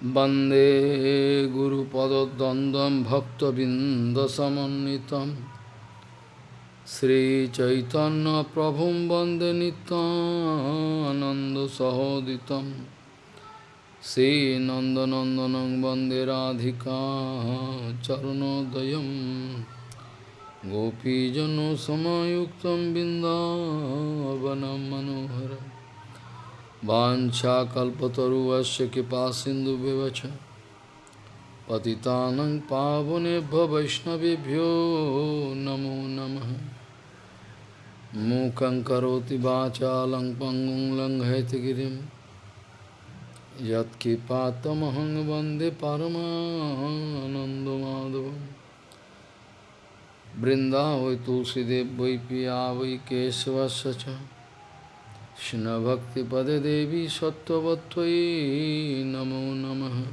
Bande Guru Padadandam Bhakta Bindasamanitam Sri Chaitanya Prabhum Bande Ananda Sahoditam. Sri Nandanandanang Bande Radhika Charunodayam Gopijano Samayuktam Bindavanam Manoharam. वाञ्छाकल्पतरुवस्य कृपासिन्धुव्यवच पतितानं पावनेभ्यो वैष्णवेभ्यो नमो नमः। मूकं करोति वाचालं पङ्गुं लङ्घयतिगिरिं यत्कृपातमहं वंदे परमानन्दमाधवं बृन्दावै तुलसीदेव वै पिया वै केशवस्य কৃষ্ণভক্তিপদে দেবী সত্যবত্তই নমো নম।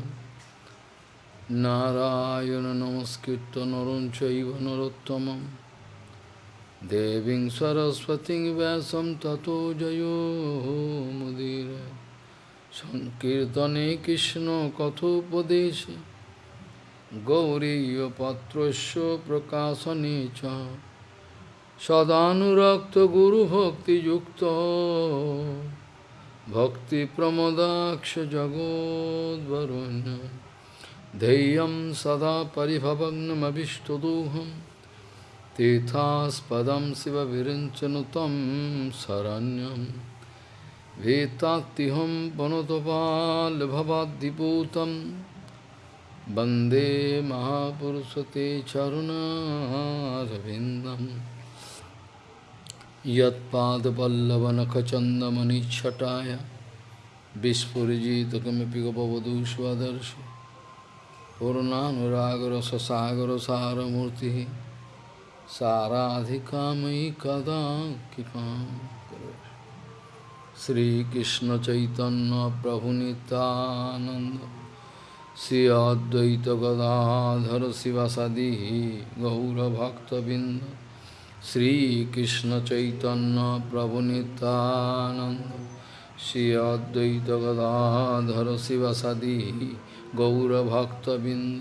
নারায়ণ নমস্কৃত নরঞ্চৈব নরোত্তম দেবী সরস্বতী ব্যাসম তত জয় মুদির। সংকীর্তনে কৃষ্ণ কথোপদেশে। গৌরীয় পত্রস্য প্রকাশনে চ। सदानुरक्त गुरु भक्ति युक्त भक्ति प्रमदाक्ष जगोदरुण्य धैर्यम सदा परिभवग्नमीष्टदोहम तीर्थास्पद शिव विरचन तम शरण्यम वेत्ताहम वनोतपालभवादीपूत वंदे महापुरुष ते चरुणारविंदम यत्पादपल्लवनखचन्दमनिच्छटाय विस्फुरिजितकमिपि गपवधू स्वदर्शि पूर्णानुरागरससागरसारमूर्तिः साराधिकामयि कदा कृपां श्रीकृष्णचैतन्यप्रभुनितानन्द श्री अद्वैतगदाधर शिवसदि गौरभक्तबिन्द শ্রীকৃষ্ণ চৈতন্য প্রভু নিতানন্দ শ্রী অদ্বৈত গদাধর শিবসাদি গৌরভক্তবৃন্দ।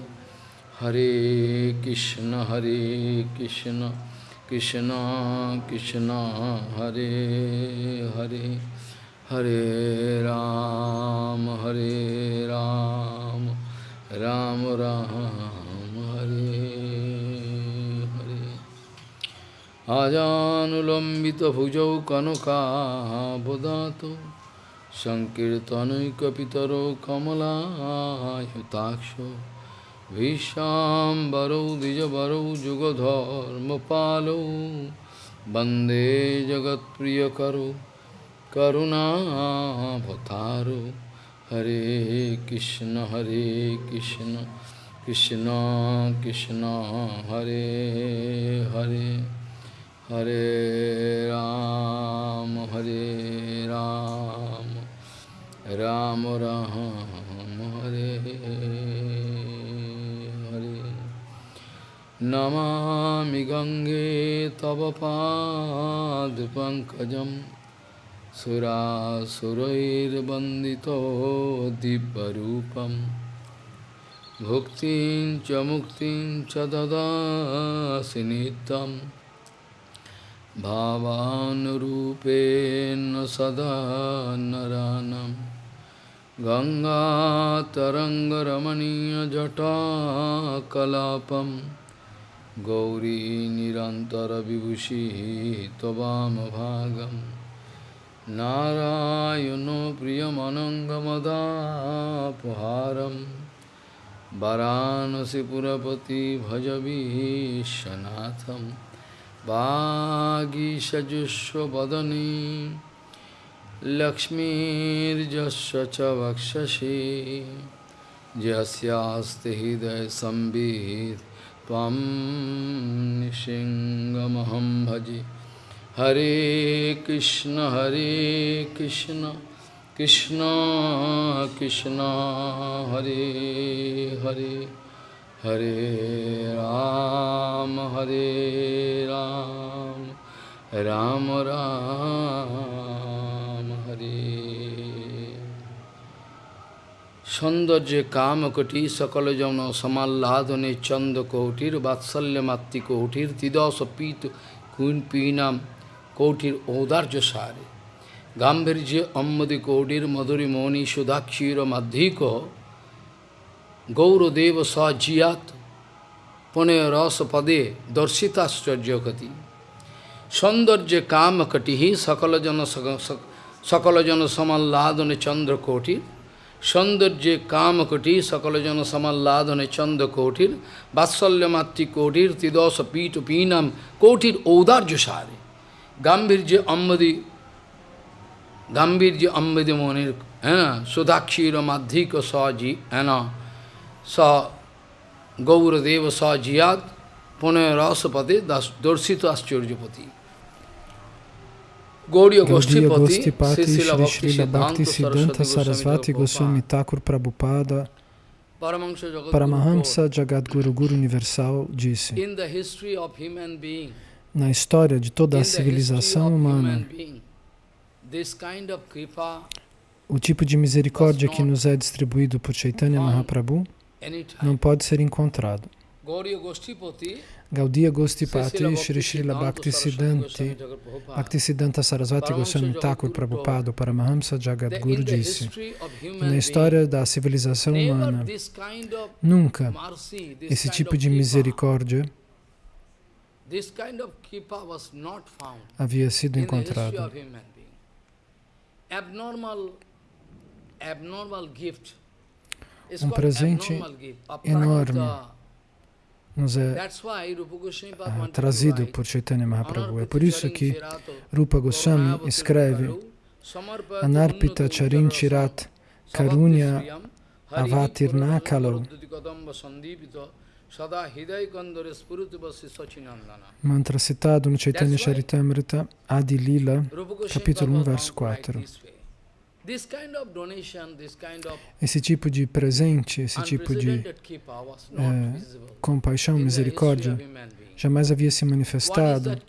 হরে কৃষ্ণ হরে কৃষ্ণ কৃষ্ণ কৃষ্ণ, হরে হরে হরে রাম হরে রাম রাম রাম। আজানুলম্বিত ভুজৌ কনকাবদাত সংকীর্তনৈকিতর কমলায়ুতাক্ষ ভীষ্মাম্বরৌ দ্বিজবরৌ যুগধর্মপালৌ বন্দে জগৎপ্রিয়করো করুণাভতারো হরে কৃষ্ণ হরে কৃষ্ণ কৃষ্ণ কৃষ্ণ হরে Hare Hare Ram, Hare Ram, Ram Ram, Hare Hare. Namami Gange Tava Pankajam Sura Surair Bandito Dibbarupam Bhuktin Chamuktin Chadada Sinitam भावानुरूपेण सदा नरानं। गङ्गातरङ्गरमणीयजटाकलापं। गौरी निरन्तरविभूषिः त्ववामभागं नारायणो प्रियमनङ्गमदापहारं। वरानसिपुरपति भजवीशनाथम् वागीषजुष्वदने लक्ष्मीर्जस्व च वक्षसि यस्यास्ति हृदयसंवित् त्वं निसिंहमहं भजे। हरे कृष्ण हरे कृष्ण कृष्ण कृष्ण, हरे Hare. Hare Ram, Hare Ram, Ram Ram, Hare সৌন্দর্যে কামকটি সকল জন সমাহ্লাদনে চন্দ কৌটির বাৎসল্য মাতৃ কৌটির তিদশ পীত কুইন পীনাম কৌটির ঔদার্য সারে। গাম্ভীর্য অম্মদি কৌটির মধুরী মৌনি সুধাক্ষীর মাধ্যিক গৌরদেব সজিয়াত। পুনে রস পদে দর্শিতাশ্চর্যকতি। সৌন্দর্য কামকটি সকলজন সকলজন সমাল্লাদনে চন্দ্রকোটির। সৌন্দর্যে কামকটি সকলজন সমাল্লাদনে চন্দ্রকোটির। বাৎসল্যমাতৃকোটির তিদশ পীঠ পীনাম কোটির ঔদার্য সারে গাম্ভীর্যে অম্বদি গাম্ভীর্যে অম্বদি মনির হ্যাঁ সুধাক্ষীর মাধ্যিক সজি হ্যাঁ saw Gauradeva, saw Jiyad, Punarasapati, Dorsito Aschurjapati. Gaudiya Sri Bhakti Siddhanta Sarasvati Goswami Thakur Prabhupada. Paramahamsa Jagadguru Guru Universal disse na história de toda a civilização humana o tipo de misericórdia que nos é distribuído por Chaitanya Mahaprabhu não pode ser encontrado. Gaudiya Gostipati Shri Srila Bhakti Siddhanti Bhakti Siddhanta Sarasvati Goswami Thakur Prabhupada Paramahamsa Jagadguru disse na história da civilização humana nunca esse tipo de misericórdia havia sido encontrado. Um presente enorme nos é uh, trazido por Chaitanya Mahaprabhu. É por isso que Rupa Goswami escreve Anarpita Charin Chirat Karunya Avatirnakalau Mantra citado no Chaitanya Charitamrita Adi Lila, capítulo 1, verso 4. Esse tipo de presente, esse tipo de é, compaixão, misericórdia, jamais havia se manifestado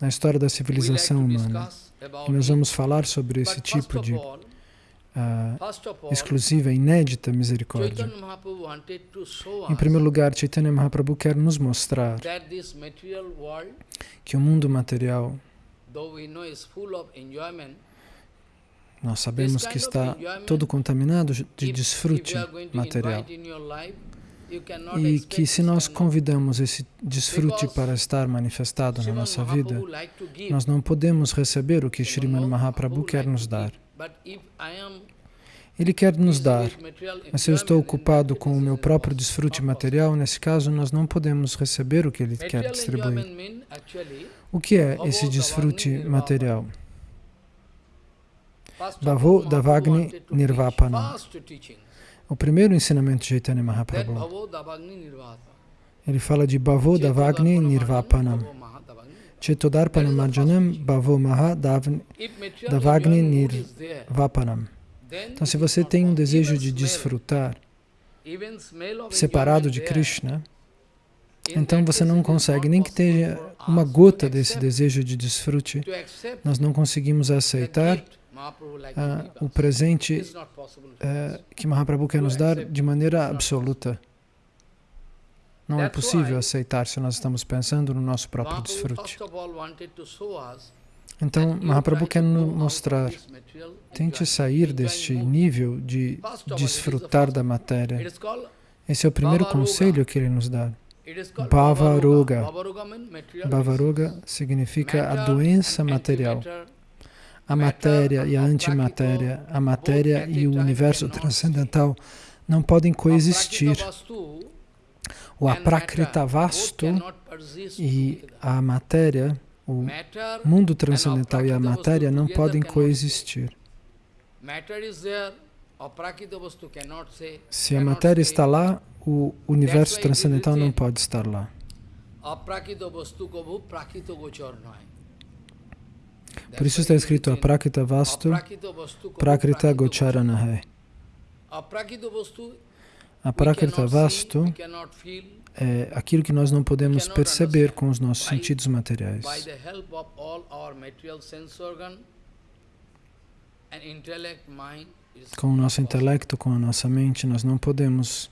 na história da civilização humana. E nós vamos falar sobre esse tipo de uh, exclusiva, inédita misericórdia. Em primeiro lugar, Chaitanya Mahaprabhu quer nos mostrar que o mundo material nós sabemos que está todo contaminado de desfrute material. E que se nós convidamos esse desfrute para estar manifestado na nossa vida, nós não podemos receber o que Sriman Mahaprabhu quer nos dar. Ele quer nos dar, mas se eu estou ocupado com o meu próprio desfrute material, nesse caso nós não podemos receber o que ele quer distribuir. O que é esse desfrute material? Bhavo Davagni Nirvapana. O primeiro ensinamento de Chaitanya Mahaprabhu. Ele fala de Bhavo Davagni Nirvapanam. Chetodarpanam Marjanam Bhavo Maha Davagni Nirvapanam. Então, se você tem um desejo de desfrutar separado de Krishna, então você não consegue, nem que tenha uma gota desse desejo de desfrute, nós não conseguimos aceitar ah, o presente eh, que Mahaprabhu quer nos dar de maneira absoluta. Não é possível aceitar se nós estamos pensando no nosso próprio desfrute. Então, Mahaprabhu quer nos mostrar, tente sair deste nível de desfrutar da matéria. Esse é o primeiro conselho que ele nos dá. Bhavaroga. Bhavaroga significa a doença material a matéria e a antimatéria, a matéria e o universo transcendental não podem coexistir. O aprakrita vasto e a matéria, o mundo transcendental e a matéria não podem coexistir. Se a matéria está lá, o universo transcendental não pode estar lá. Por isso está escrito Aprakita Vastu, Prakrita Gocharanahe. Aprakrita Vastu é aquilo que nós não podemos perceber com os nossos sentidos materiais. Com o nosso intelecto, com a nossa mente, nós não podemos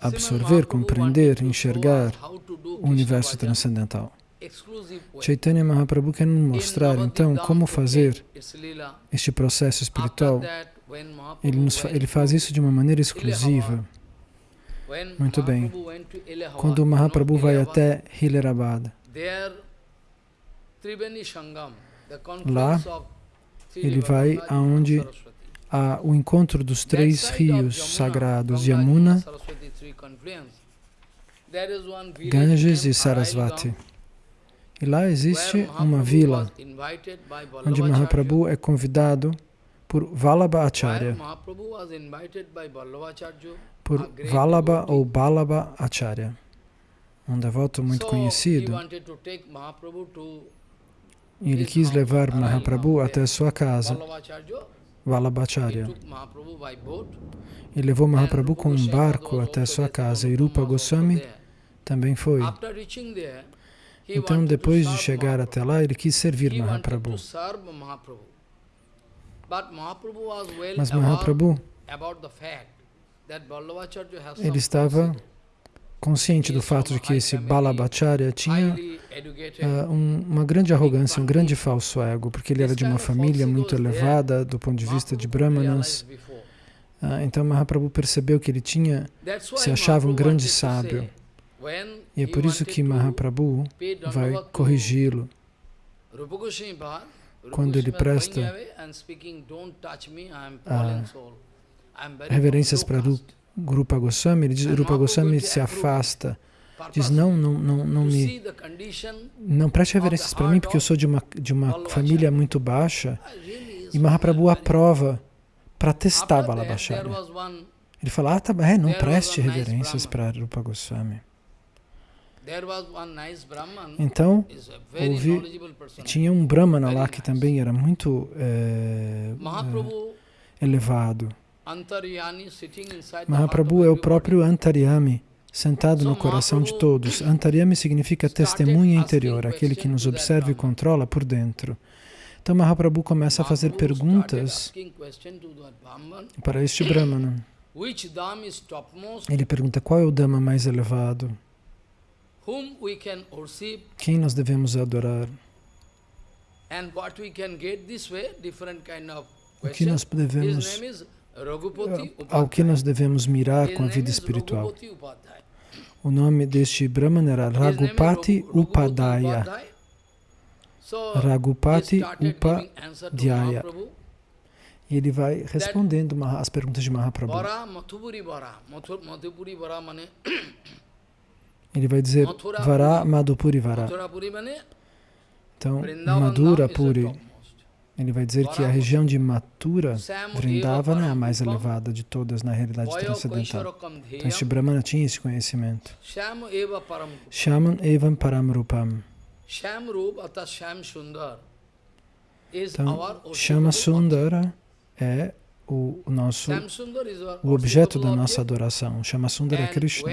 absorver, compreender, enxergar o universo transcendental. Chaitanya Mahaprabhu quer nos mostrar, então, como fazer este processo espiritual. Ele, nos, ele faz isso de uma maneira exclusiva. Muito bem. Quando o Mahaprabhu vai até Hilarabad, lá ele vai aonde há o encontro dos três rios sagrados, Yamuna, Ganges e Sarasvati. E lá existe uma vila onde Mahaprabhu é convidado por Vallabha Acharya, por Vallabha ou Balabha Acharya, um devoto muito conhecido. E ele quis levar Mahaprabhu até sua casa, Vallabhacharya. E levou Mahaprabhu com um barco até sua casa. E Rupa Goswami também foi. Então, depois de chegar até lá, ele quis servir Mahaprabhu. Mas Mahaprabhu, ele estava consciente do fato de que esse Balabhacharya tinha uh, um, uma grande arrogância, um grande falso ego, porque ele era de uma família muito elevada do ponto de vista de Brahmanas. Uh, então Mahaprabhu percebeu que ele tinha, se achava um grande sábio. E é por isso que Mahaprabhu vai corrigi-lo. Quando ele presta reverências para Rupa Goswami, ele diz, Rupa Goswami se afasta, diz, não, não, não, não me, não preste reverências para mim, porque eu sou de uma, de uma família muito baixa, e Mahaprabhu aprova para testar Balabhacharya. Ele fala, ah, tá, é, não preste reverências para Rupa Goswami. Então, houve, tinha um Brahmana lá que também era muito é, é, elevado. Mahaprabhu é o próprio Antaryami, sentado no coração de todos. Antaryami significa testemunha interior, aquele que nos observa e controla por dentro. Então Mahaprabhu começa a fazer perguntas para este Brahmana. Ele pergunta qual é o Dhamma mais elevado? Quem nós devemos adorar? O que nós devemos, ao que nós devemos mirar com a vida espiritual? O nome deste Brahman era Ragupati Upadaya. Ragupati Upadhyaya. E ele vai respondendo as perguntas de Mahaprabhu. Ele vai dizer Vara Madhupuri Vara. Então, Madhura Puri. Ele vai dizer que a região de Mathura, Vrindavana, é a mais elevada de todas na realidade transcendental. Então, este Brahmana tinha esse conhecimento. Shaman Evam Paramrupam. Então, Shama Sundara é o, nosso, o objeto da nossa adoração. Shama Sundara é Krishna.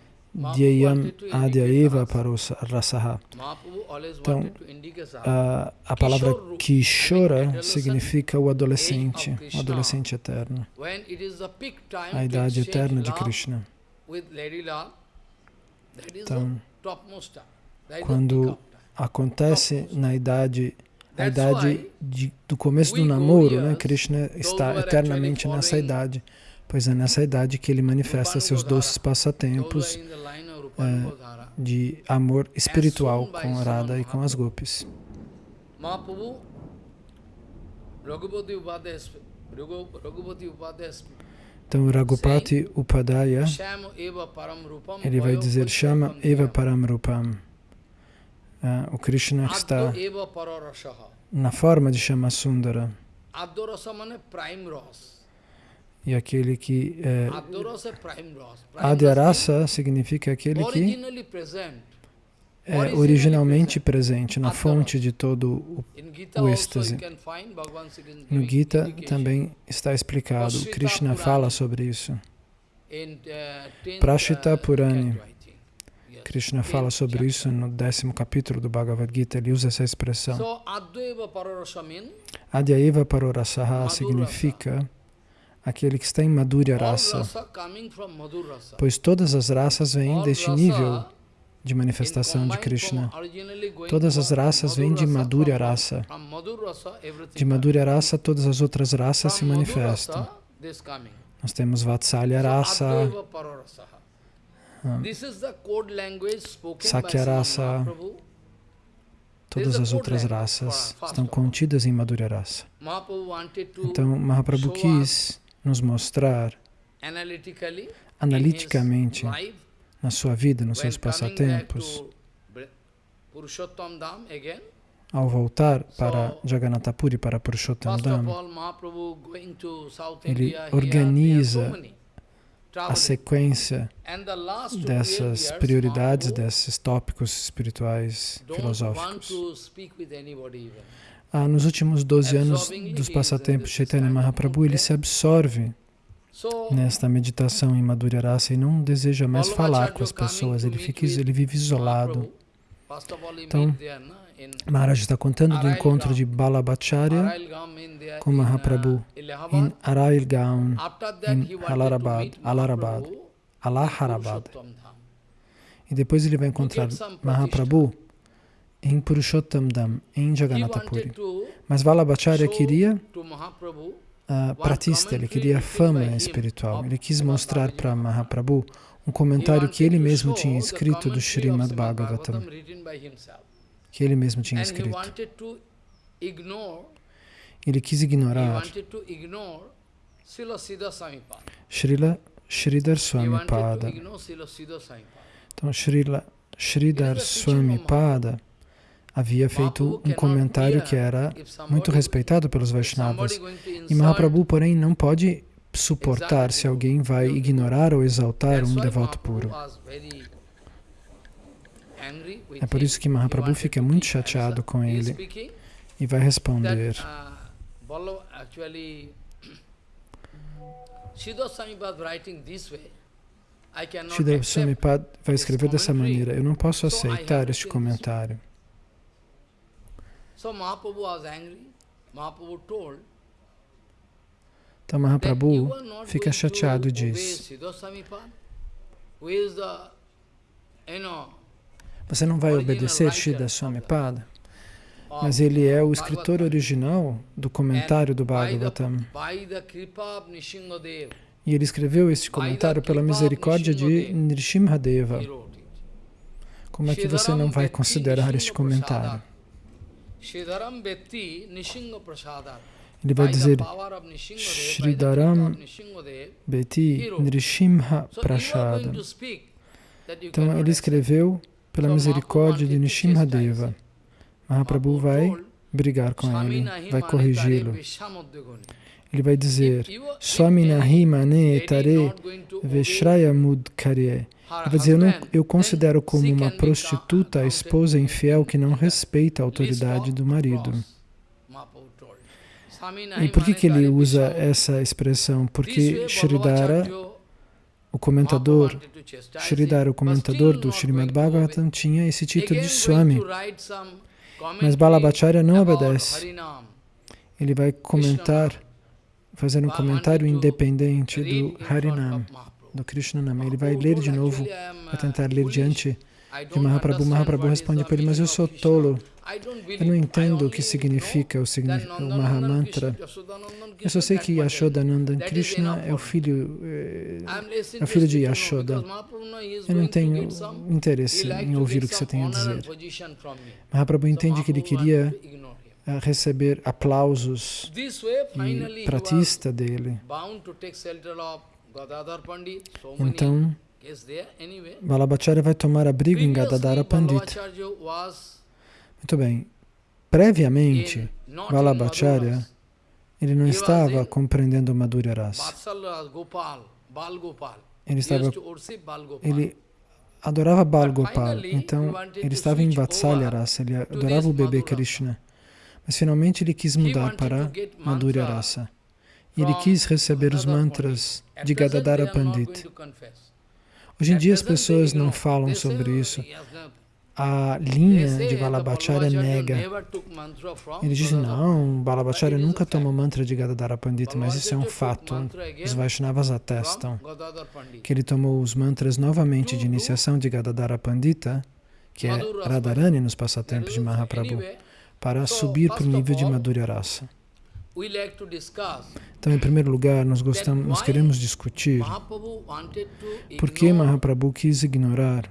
Dhyayam Adhyayeva Paros Rasaha. Então, a, a palavra Kishora significa o adolescente, o adolescente eterno, a idade eterna de Krishna. Então, quando acontece na idade a idade de, do começo do namoro, né? Krishna está eternamente nessa idade, pois é nessa idade que ele manifesta seus doces passatempos é, de amor espiritual com Radha e com as gopis. Então, Raghupati Upadaya, ele vai dizer Shama Eva Param Rupam. Uh, o Krishna está na forma de Shama Sundara. E aquele que é, Adyarasa significa aquele que é originalmente presente na fonte de todo o, o êxtase. No Gita também está explicado, Krishna fala sobre isso. uh, Prashita Purani, Krishna fala sobre isso no décimo capítulo do Bhagavad Gita, ele usa essa expressão. Adhyaiva Parorasaha significa aquele que está em Madhurya Rasa, pois todas as raças vêm deste nível de manifestação de Krishna. Todas as raças vêm de Madhur Madhurya Rasa, De Madhurya Rasa, todas as outras raças se manifestam. Nós temos Vatsalya Rasa. Ah. Sakya Rasa. Todas as outras raças estão contidas em Madhurya Rasa. Então, Mahaprabhu quis nos mostrar analiticamente na sua vida, nos seus passatempos, ao voltar para So, Jagannath Puri, para Purushottam Dham, Ele organiza a sequência dessas prioridades, desses tópicos espirituais filosóficos. Ah, nos últimos 12 anos dos passatempos Chaitanya Mahaprabhu, ele se absorve So, nesta meditação em Madhurya Rasa e não deseja mais falar com as pessoas, ele, fica, ele vive isolado. Então, in Maharaj está contando do encontro de Balabhacharya com uh, Mahaprabhu em Arailgaon, Mahaprabhu Allahabad. Purushottam Dham. E depois ele vai encontrar Mahaprabhu em Purushottam Dham, em He Jagannatha wanted Puri. to Mas Balabhacharya show queria a pratista, ele queria fama espiritual. Ele quis mostrar para Mahaprabhu um comentário que ele mesmo tinha escrito do Srimad Bhagavatam, que ele mesmo tinha escrito. Ele quis ignorar. Srila Sridhar Swami Pada. Então, Srila Sridhar Swami Pada havia feito um comentário que era somebody, muito respeitado pelos if Vaishnavas. E Mahaprabhu, porém, não pode suportar se alguém vai ignorar ou exaltar um devoto puro. É por isso que Mahaprabhu fica to muito chateado com ele e vai responder. uh. Pada vai escrever dessa maneira. Eu não posso aceitar este comentário. So Mahaprabhu was angry. Mahaprabhu told Então Mahaprabhu fica chateado e diz: Você não vai obedecer writer Sridhar of Swami the- Pada? of Mas ele é o escritor original do comentário do Bhagavatam. E ele escreveu este comentário pela misericórdia de Nrsimhadeva. Como é que você não vai considerar este comentário? Ele vai dizer Nishingadev, Beti Nrishimha Prashada. Então ele escreveu pela misericórdia de Nrsimhadeva. him. Mahaprabhu vai brigar com ele, vai corrigi-lo. Ele vai dizer If you are- if Swami any nahi mane tare veshraya mudkarye. Ele vai dizer, eu, não, eu considero como uma prostituta a esposa infiel que não respeita a autoridade do marido. E por que, que ele usa essa expressão? Porque Shridhara, o comentador, Shridhara, o comentador do Srimad. Bhagavatam, tinha esse título de Swami. Mas Balabhacharya não obedece. Ele vai comentar, fazer um comentário independente do Harinam, do Krishnanam. Ele vai ler de novo, "Actually, I am, vai tentar ler diante de Mahaprabhu. Mahaprabhu responde para ele, mas eu sou tolo. Eu não entendo o que significa o, signi know that o Mahamantra. Eu só sei que. Yashodanandan Krishna é o filho, eh, é o filho de Yashoda. Eu não tenho interesse em ouvir o que você tem a dizer. Mahaprabhu entende que ele queria receber aplausos e pratista dele. Então, Balabhacharya vai tomar abrigo em Gadadara Pandit. Muito bem. Previamente, Maduras. ele não estava compreendendo Madhurya Rasa. Ele estava ele adorava Bal Gopal, então ele estava em Vatsalya Rasa, ele adorava o bebê Krishna. Mas finalmente ele quis mudar para Madhurya Rasa. E ele quis receber os mantras de Gadadara Pandit. Hoje em dia as pessoas não falam sobre isso. A linha de Balabhacharya nega. Ele diz, não, Balabhacharya nunca tomou mantra de Gadadara Pandita, mas isso é um fato. Os Vaishnavas atestam que ele tomou os mantras novamente de iniciação de Gadadara Pandita, que é Radharani nos passatempos de Mahaprabhu, para subir para o nível de Madhurya Rasa. Então, em primeiro lugar, nós, gostamos, nós queremos discutir por que Mahaprabhu quis ignorar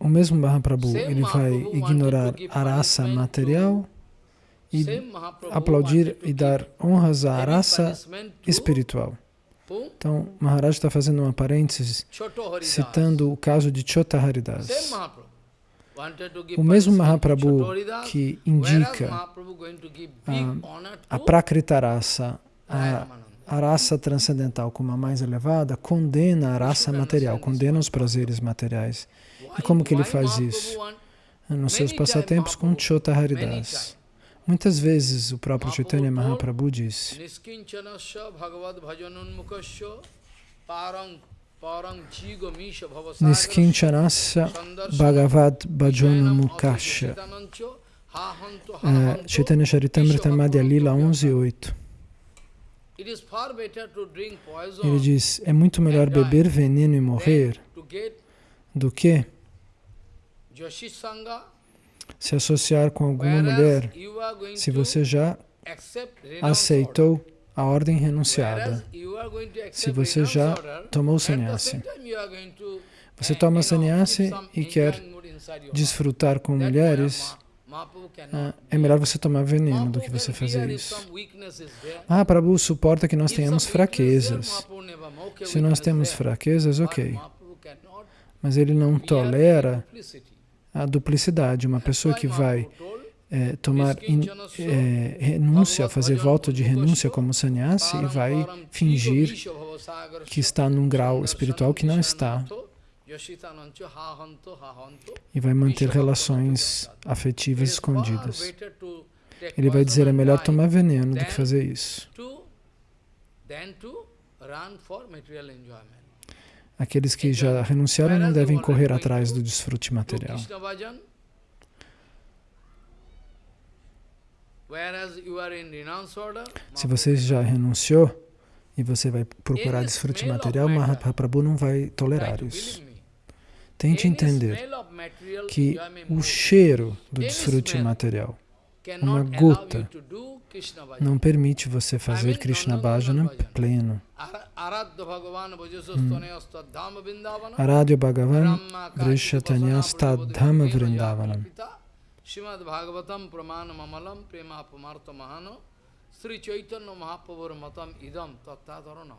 o mesmo Mahaprabhu, ele vai ignorar a raça material e aplaudir e dar honras à raça espiritual. Então, Maharaj está fazendo uma parênteses, citando o caso de Chota Haridas. O mesmo Mahaprabhu que indica a, a Prakrita raça, a, a raça transcendental como a mais elevada, condena a raça material, condena os prazeres materiais. E como que ele faz isso? Nos seus passatempos com Chota Haridas. Muitas vezes o próprio Chaitanya Mahaprabhu disse Niskinchanasya Bhagavad Bhajana Mukasya é, Chaitanya Charitamrita Madhya Lila 11.8 Ele diz, é muito melhor beber veneno e morrer do que se associar com alguma mulher se você já aceitou a ordem renunciada. Se você já tomou sannyasi, você toma sannyasi e quer desfrutar com mulheres, ah, é melhor você tomar veneno do que você fazer isso. Ah, Prabhu suporta que nós tenhamos fraquezas. Se nós temos fraquezas, ok. Mas ele não tolera a duplicidade. Uma pessoa que vai é, tomar in, é, renúncia, fazer voto de renúncia como sannyasi e vai fingir que está num grau espiritual que não está e vai manter relações afetivas escondidas. Ele vai dizer, é melhor tomar veneno do que fazer isso. Aqueles que já renunciaram não devem correr atrás do desfrute material. Se você já renunciou e você vai procurar desfrute material, Mahaprabhu não vai tolerar isso. Tente entender que o cheiro do desfrute material, uma gota, não permite você fazer Krishna Bhajana pleno. Hum. Aradya Bhagavan Vrishchatanyastadhama Vrindavanam. Srimad Bhagavatam Pramanam Amalam Prema Apamarta Mahano. Sri Chaitanya Mahaprabhur Matam Idam Tattadarana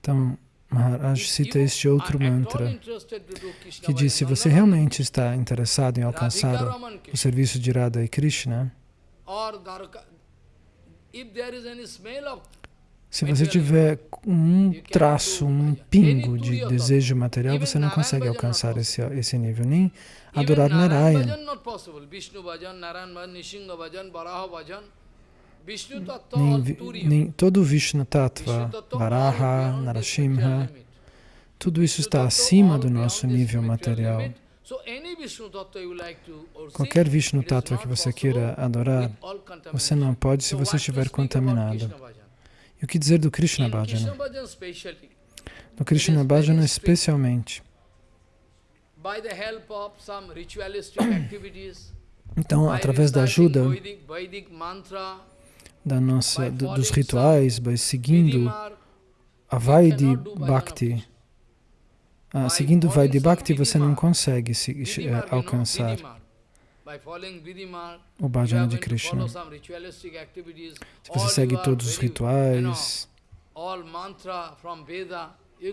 Então, Maharaj cita este outro mantra que diz, se você realmente está interessado em alcançar o serviço de Radha e Krishna, se você tiver um traço, um pingo de desejo material, você não consegue alcançar esse, esse nível, nem adorar Narayana. Nem, nem todo o Vishnu Tattva, Varaha, Narasimha, tudo isso está acima do nosso nível material. Qualquer Vishnu Tattva que você queira adorar, você não pode se você estiver contaminado. E o que dizer do Krishna Bhajana? No Krishna Bhajana especialmente. Então, através da ajuda da nossa, do, dos rituais, seguindo a Vaidhi Bhakti, ah, seguindo Vaidhi Bhakti você não consegue se, eh, alcançar o bhajana de Krishna. Se você segue todos os rituais,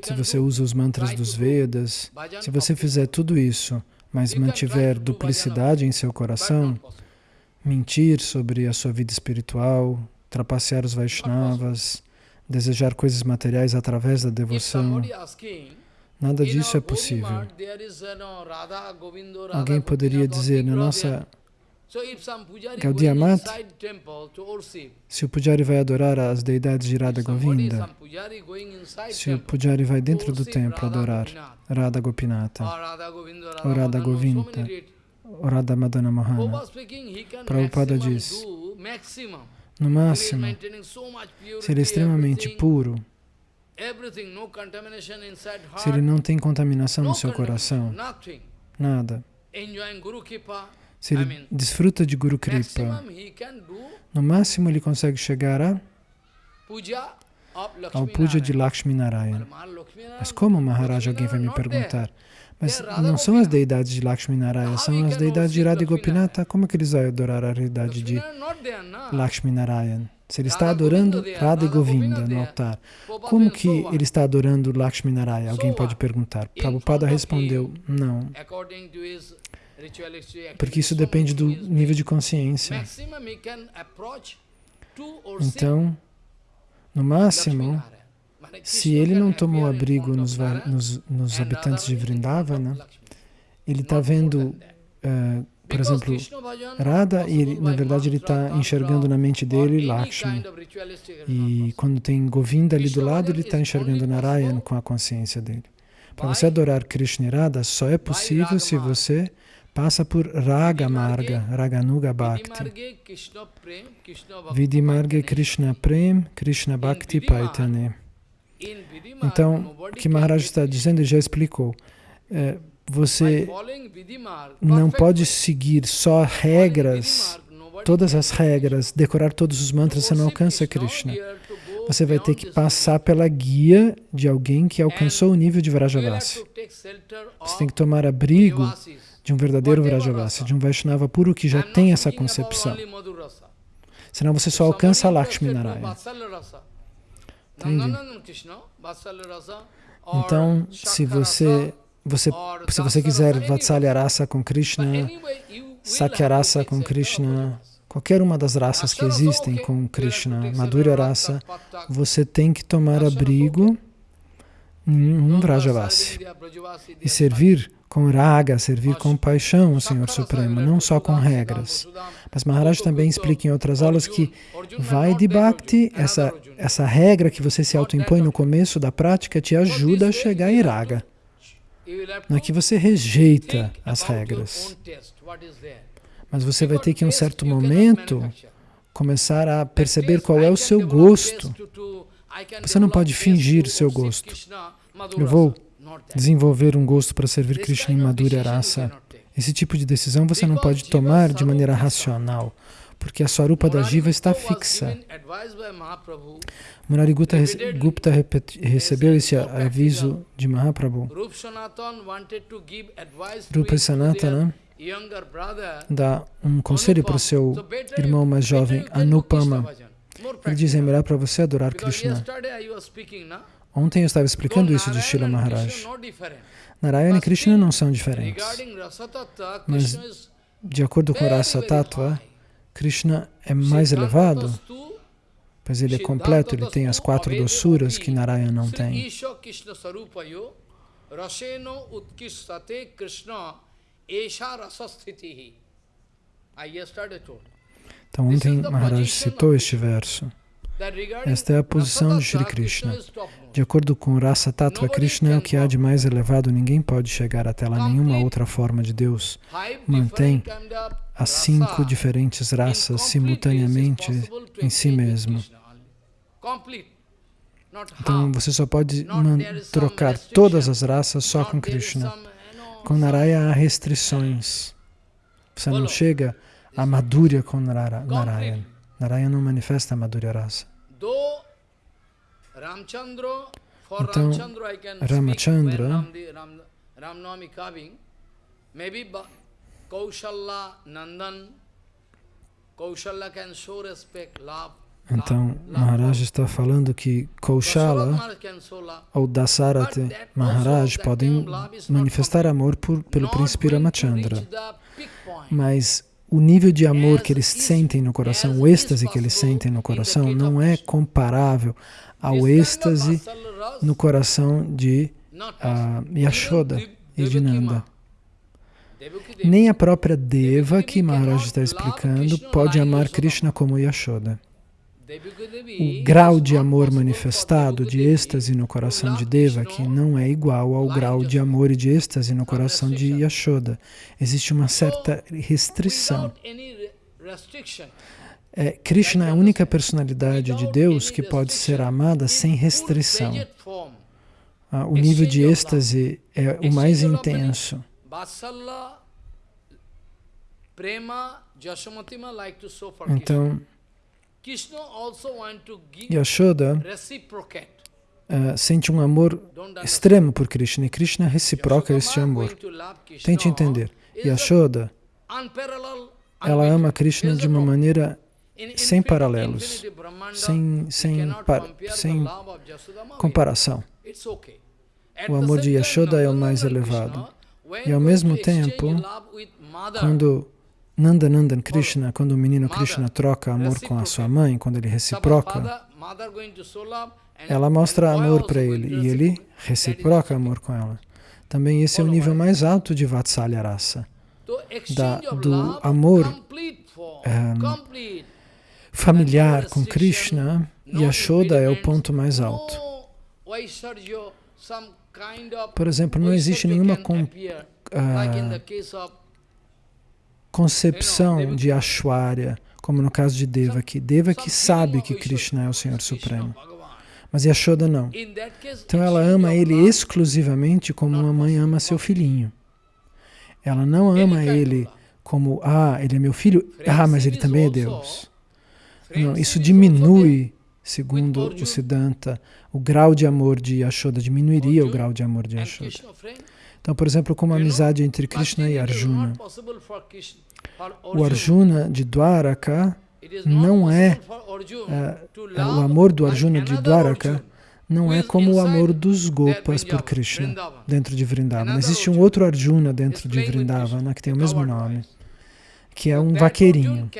se você usa os mantras dos Vedas, se você fizer tudo isso, mas mantiver duplicidade em seu coração, mentir sobre a sua vida espiritual, trapacear os Vaishnavas, desejar coisas materiais através da devoção. Nada disso é possível. Alguém poderia dizer, na nossa Gaudiya Mat, se o Pujari vai adorar as deidades de Radha Govinda, se o Pujari vai dentro do templo adorar Radha Gopinata, ou Radha Govinda, ou Radha Madana Mohana, Prabhupada diz, no máximo, se ele é extremamente puro, se ele não tem contaminação no seu coração, nada, se ele desfruta de Guru Kripa, no máximo ele consegue chegar a, ao puja de Lakshmi Narayana. Mas como, Maharaj, alguém vai me perguntar? Mas não são as deidades de Lakshmi Narayana, são as deidades de Radha Gopinata. Como é que eles vão adorar a realidade de Lakshmi Narayana? Se ele está adorando Radha Govinda no altar, como que ele está adorando Lakshmi Narayana? Alguém pode perguntar. Prabhupada respondeu, não. Porque isso depende do nível de consciência. Então, no máximo, se ele não tomou abrigo nos, nos, nos habitantes de Vrindavana, ele está vendo, uh, por exemplo, Radha ele, na verdade, ele está enxergando na mente dele Lakshmi. E quando tem Govinda ali do lado, ele está enxergando Narayana com a consciência dele. Para você adorar Krishna e Radha, só é possível se você passa por Raga Marga, Raganuga Bhakti. Vidimarga Krishna Prem, Krishna Bhakti Paitane. Então, o que Maharaj está dizendo, ele já explicou. É, você não pode seguir só regras, todas as regras, decorar todos os mantras, você não alcança Krishna. Você vai ter que passar pela guia de alguém que alcançou o nível de Vrajavasi. Você tem que tomar abrigo de um verdadeiro Vrajavasi, de um Vaishnava puro que já tem essa concepção. Senão você só alcança Lakshmi Narayana. Entende? Então, se você, você, se você quiser Vatsalya rasa com Krishna, Sakya rasa com Krishna, qualquer uma das raças que existem com Krishna, Madhurya rasa, você tem que tomar abrigo em um Vrajavasi e servir com raga, servir com paixão o Senhor Supremo, não só com regras. Mas Maharaj também explica em outras aulas que vai de Bhakti, essa, essa regra que você se autoimpõe no começo da prática te ajuda a chegar em raga. É que você rejeita as regras. Mas você vai ter que, em um certo momento, começar a perceber qual é o seu gosto. Você não pode fingir o seu gosto. Eu vou desenvolver um gosto para servir Krishna em Madhurya Rasa. Esse tipo de decisão você não pode tomar de maneira racional, porque a Swarupa da Jiva está fixa. Murari Gupta, recebeu esse aviso de Mahaprabhu. Rupa Sanatana dá um conselho para o seu irmão mais jovem, Anupama. Ele diz, é melhor para você adorar Krishna. Ontem eu estava explicando isso de Shila Maharaj. Narayana e Krishna não são diferentes. Mas, de acordo com Rasa Tattva, Krishna é mais elevado, pois ele é completo, ele tem as quatro doçuras que Narayana não tem. Então, ontem Maharaj citou este verso. Esta é a posição de Shri Krishna. De acordo com Rasa Tattva, Krishna é o que há de mais elevado, ninguém pode chegar até lá, nenhuma outra forma de Deus mantém as cinco diferentes raças simultaneamente em si mesmo. Então você só pode trocar todas as raças só com Krishna. Com Narayana há restrições. Você não chega a Madhurya com Narayana. Narayana não manifesta a Madhurya Rasa. Então, Ramachandra, então, Maharaj está falando que Kaushala ou Dasarate Maharaj podem manifestar amor por, pelo príncipe Ramachandra, mas o nível de amor que eles sentem no coração, o êxtase que eles sentem no coração, não é comparável ao êxtase no coração de uh, Yashoda e de Nanda. Nem a própria Deva, que Maharaj está explicando, pode amar Krishna como Yashoda. O grau de amor manifestado, de êxtase no coração de Deva, que não é igual ao grau de amor e de êxtase no coração de Yashoda. Existe uma certa restrição. É, Krishna é a única personalidade de Deus que pode ser amada sem restrição. Ah, o nível de êxtase é o mais intenso. Então, Yashoda uh, sente um amor extremo por Krishna e Krishna reciproca este amor. Tente entender. Yashoda, ela ama Krishna de uma maneira sem paralelos, sem, sem, par, sem comparação. O amor de Yashoda é o mais elevado. E ao mesmo tempo, quando Nanda Nandan Krishna, quando o menino Krishna troca amor com a sua mãe, quando ele reciproca, ela mostra amor para ele e ele reciproca. Amor com ela. Também esse é o nível mais alto de Vatsalya Rasa, da, do amor um, familiar com Krishna, Yashoda é o ponto mais alto. Por exemplo, não existe nenhuma uh, concepção de Ashwarya, como no caso de Devaki. Devaki sabe que Krishna é o Senhor Supremo, mas Yashoda não. Então ela ama ele exclusivamente como uma mãe ama seu filhinho. Ela não ama ele como, ah, ele é meu filho, ah, mas ele também é Deus. Não, isso diminui, segundo o Siddhanta, o grau de amor de Yashoda, diminuiria o grau de amor de Yashoda. Então, por exemplo, como a amizade entre Krishna e Arjuna. O Arjuna. De Dwaraka não é, é, o amor do Arjuna de Dwaraka não é como o amor dos Gopas por Krishna dentro de Vrindavana. Existe um outro Arjuna dentro de Vrindavana que tem o mesmo nome, que é um vaqueirinho.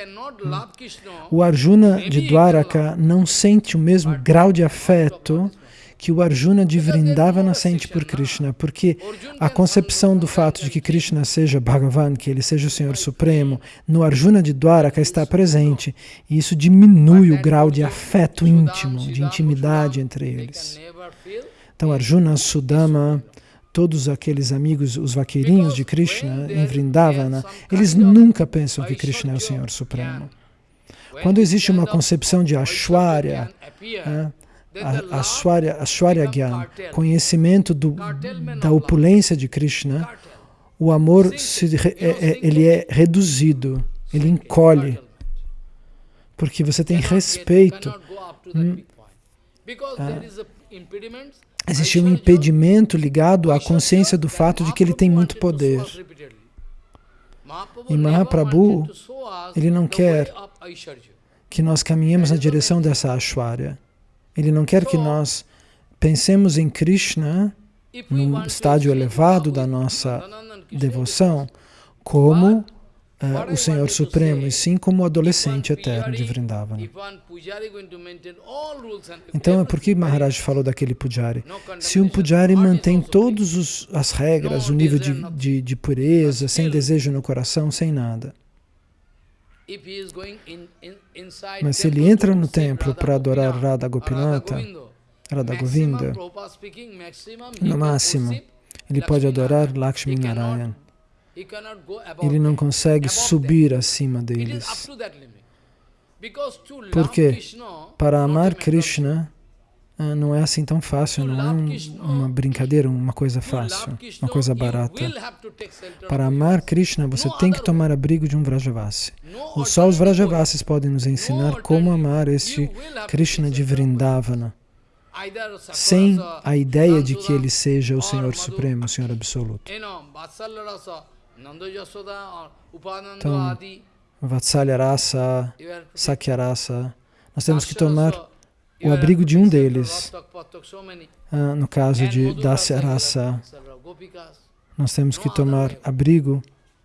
O Arjuna de Dwaraka não sente o mesmo grau de afeto que o Arjuna de Vrindavana sente por Krishna, porque a concepção do fato de que Krishna seja Bhagavan, que ele seja o Senhor Supremo, no Arjuna de Dwaraka está presente, e isso diminui o grau de afeto íntimo, de intimidade entre eles. Então Arjuna, Sudama, todos aqueles amigos, os vaqueirinhos de Krishna em Vrindavana, eles nunca pensam que Krishna é o Senhor Supremo. Quando existe uma concepção de Ashwarya, a, a, Shwarya, a Shwarya Gyan, conhecimento do, da opulência de Krishna, o amor se, é, é, ele é reduzido, ele encolhe, porque você tem respeito. Hum, ah, existe um impedimento ligado à consciência do fato de que ele tem muito poder. E Mahaprabhu, ele não quer que nós caminhemos na direção dessa Ashwarya. Ele não quer que nós pensemos em Krishna, num estágio elevado da nossa devoção, como uh, o Senhor Supremo, e sim como o adolescente eterno de Vrindavana. Então, é por que Maharaj falou daquele pujari? Se um pujari mantém todas as regras, o nível de, de, de pureza, sem desejo no coração, sem nada, mas se ele entra no templo para adorar Radha Gopinata, Radha Govinda, no máximo, ele pode adorar Lakshmi Narayan. Ele não consegue subir acima deles. Porque para amar Krishna, ah, não é assim tão fácil, não é um, uma brincadeira, uma coisa fácil, uma coisa barata. Para amar Krishna, você tem que tomar abrigo de um Vrajavasi. Só os Vrajavasis podem nos ensinar como amar este Krishna de Vrindavana, sem a ideia de que ele seja o Senhor Supremo, o Senhor Absoluto. Então, Vatsalya Rasa, Sakya Rasa, nós temos que tomar o abrigo de um deles. Ah, no caso de Dasya Rasa, nós temos que tomar abrigo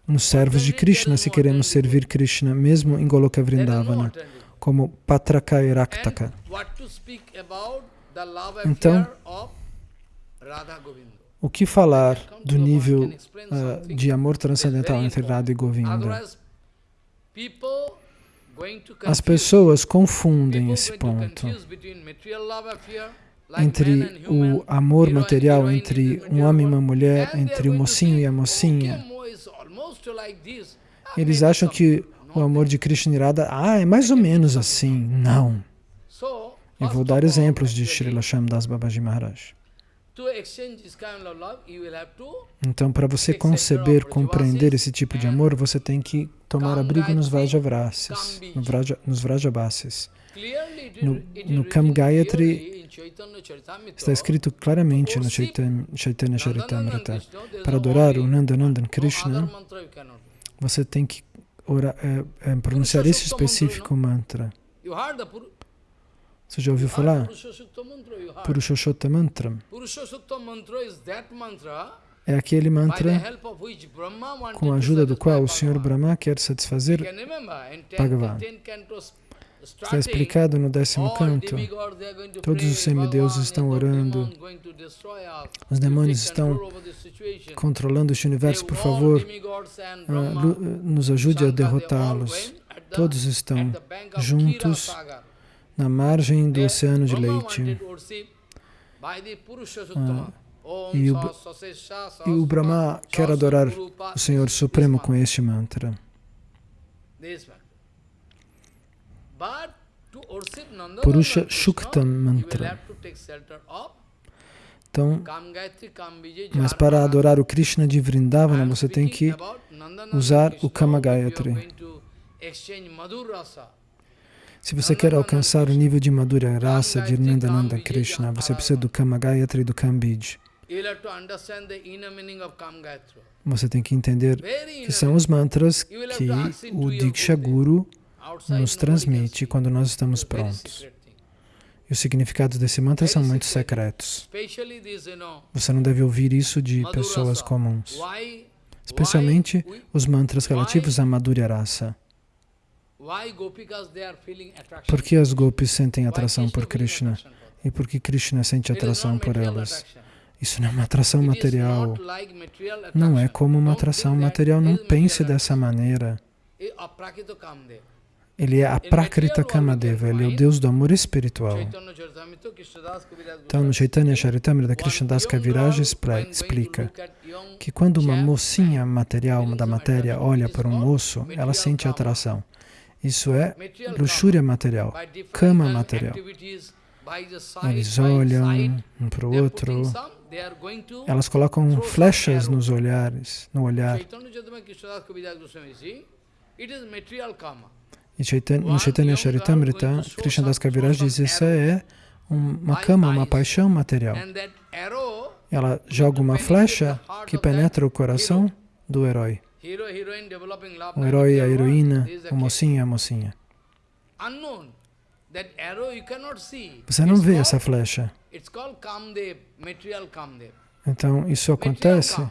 nos servos de Krishna se queremos servir Krishna, mesmo em Goloka Vrindavana, como Patraka e Raktaka. Então, o que falar do nível uh, de amor transcendental entre Radha e Govinda? As pessoas confundem esse ponto entre o amor material, entre um homem e uma mulher, entre o mocinho e a mocinha. Eles acham que o amor de Krishna e Radha, ah, é mais ou menos assim. Não. Eu vou dar exemplos de Srila Shamdas Babaji Maharaj. Então, para você conceber, compreender esse tipo de amor, você tem que tomar abrigo nos Vrajavasis, nos Vrajavasis. No, no Kam Gayatri está escrito claramente no Chaitanya Charitamrita. Para adorar o Nandanandan Krishna, você tem que orar, é, é, pronunciar esse específico mantra. Você já ouviu falar? Purushoshota Mantra. É aquele mantra com a ajuda do qual o Senhor Brahma quer satisfazer Bhagavan. Está explicado no décimo canto. Todos os semideuses estão orando. Os demônios estão controlando este universo. Por favor, uh, nos ajude a derrotá-los. Todos estão juntos na margem do oceano de leite. Ah, e, o, e o Brahma quer adorar o Senhor Supremo com este mantra. Purusha Shuktam Mantra. Então, mas para adorar o Krishna de Vrindavana, você tem que usar o Kama Gayatri. Se você quer alcançar o nível de Madhura Rasa de Nandananda Krishna, você precisa do Kama Gayatri e do Kambij. Você tem que entender que são os mantras que o Diksha Guru nos transmite quando nós estamos prontos. E os significados desse mantra são muito secretos. Você não deve ouvir isso de pessoas comuns. Especialmente os mantras relativos à Madhurya Rasa. Por que as gopis sentem atração por Krishna? E por que Krishna sente atração por elas? Isso não é uma atração material. Não é como uma atração material. Não pense dessa maneira. Ele é a Prakrita Kamadeva, ele é o Deus do amor espiritual. Então, no Chaitanya Charitamrita, Das Kaviraj explica que quando uma mocinha material da matéria olha para um moço, ela sente atração. Isso é luxúria material, cama material. Eles olham um para o outro, elas colocam flechas nos olhares, no olhar. E no Chaitanya Charitamrita, Das Kaviraj diz isso é uma cama, uma paixão material. Ela joga uma flecha que penetra o coração do herói. O herói, a heroína, o mocinho e a mocinha. Você não vê essa flecha. Então, isso acontece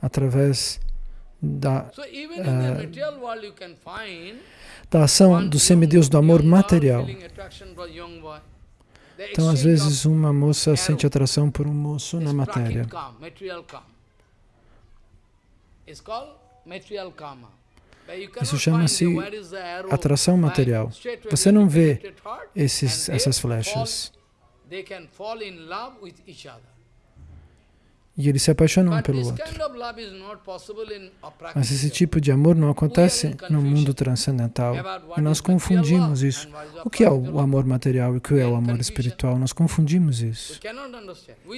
através da, uh, da ação do semideus do amor material. Então, às vezes, uma moça sente atração por um moço na matéria. Isso chama-se atração material. Você não vê esses, essas flechas. E eles se apaixonam um pelo outro. Mas esse tipo de amor não acontece no mundo transcendental. E nós confundimos isso. O que é o amor material e o que é o amor espiritual? Nós confundimos isso.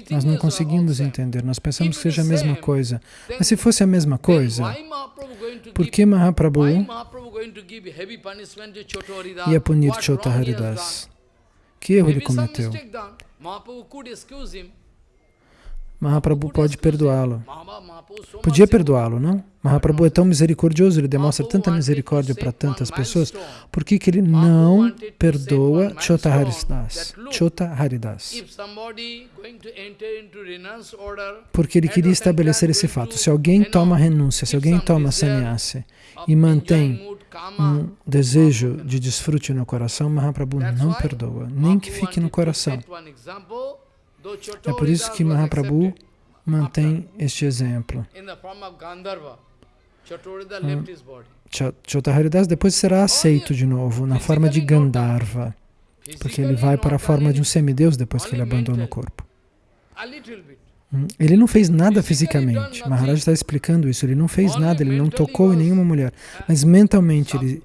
Nós não conseguimos entender. Nós pensamos que seja a mesma coisa. Mas se fosse a mesma coisa, por que Mahaprabhu ia punir Chota Haridas? Que erro ele cometeu? Mahaprabhu pode perdoá-lo. Podia perdoá-lo, não? Mahaprabhu é tão misericordioso, ele demonstra tanta misericórdia para tantas pessoas. Por que, que ele não perdoa Chota Haridas? Chota Haridas. Porque ele queria estabelecer esse fato. Se alguém toma renúncia, se alguém toma sannyasi e mantém um desejo de desfrute no coração, Mahaprabhu não perdoa, nem que fique no coração. É por isso que Mahaprabhu mantém este exemplo. Chotaharidas depois será aceito de novo na forma de Gandharva, porque ele vai para a forma de um semideus depois que ele abandona o corpo. Hum, ele não fez nada fisicamente. Maharaj está explicando isso. Ele não fez nada, ele não tocou em nenhuma mulher. Mas mentalmente ele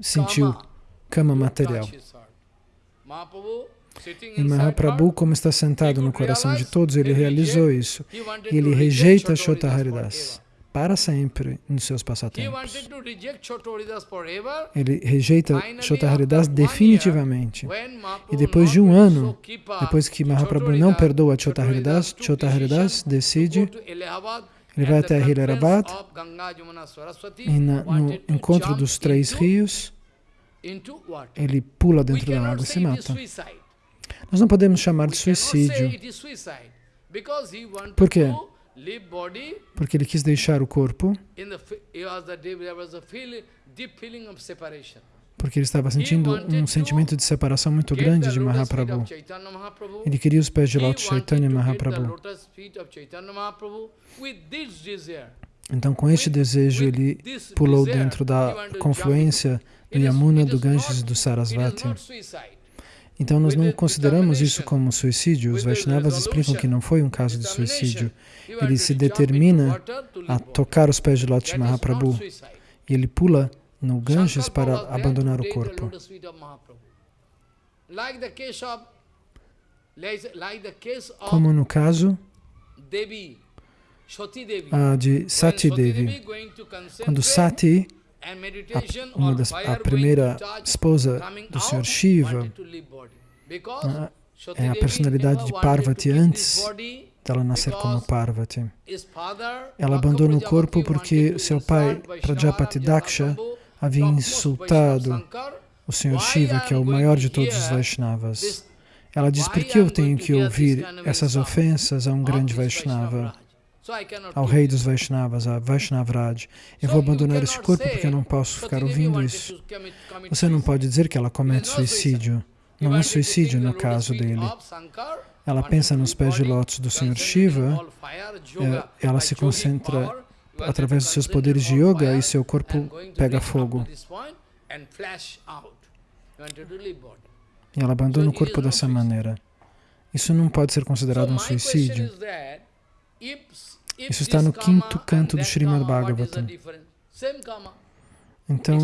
sentiu cama material. E Mahaprabhu, como está sentado no coração de todos, ele realizou isso. E ele rejeita Chotaharidas para sempre nos seus passatempos. Ele rejeita Chotaharidas definitivamente. E depois de um ano, depois que Mahaprabhu não perdoa Chotaharidas, Chotaharidas decide, ele vai até Hilarabad, e na, no encontro dos três rios, ele pula dentro da água e se mata. Nós não podemos chamar de suicídio. Por quê? Porque ele quis deixar o corpo porque ele estava sentindo um sentimento de separação muito grande de Mahaprabhu. Ele queria os pés de Lótus Chaitanya Mahaprabhu. Então, com este desejo, ele pulou dentro da confluência do Yamuna, do Ganges e do Sarasvati. Então nós não consideramos isso como suicídio. Os Vaishnavas explicam que não foi um caso de suicídio. Ele se determina a tocar os pés de Lati Mahaprabhu e ele pula no Ganges para abandonar o corpo. Como no caso ah, de Sati Devi. Quando Sati uma das, a primeira esposa do Sr. Shiva, é a personalidade de Parvati antes dela nascer como Parvati. Ela abandona o corpo porque seu pai, Prajapati Daksha, havia insultado o Sr. Shiva, que é o maior de todos os Vaishnavas. Ela diz, por que eu tenho que ouvir essas ofensas a um grande Vaishnava? Ao rei dos Vaishnavas, a Vaishnavraj. Eu vou abandonar esse corpo porque eu não posso ficar ouvindo isso. Você não pode dizer que ela comete suicídio. Não é suicídio no caso dele. Ela pensa nos pés de lótus do Sr. Shiva, é, ela se concentra através dos seus poderes de yoga e seu corpo pega fogo. E ela abandona o corpo dessa maneira. Isso não pode ser considerado um suicídio. Isso está no quinto canto do Srimad Bhagavatam. Então,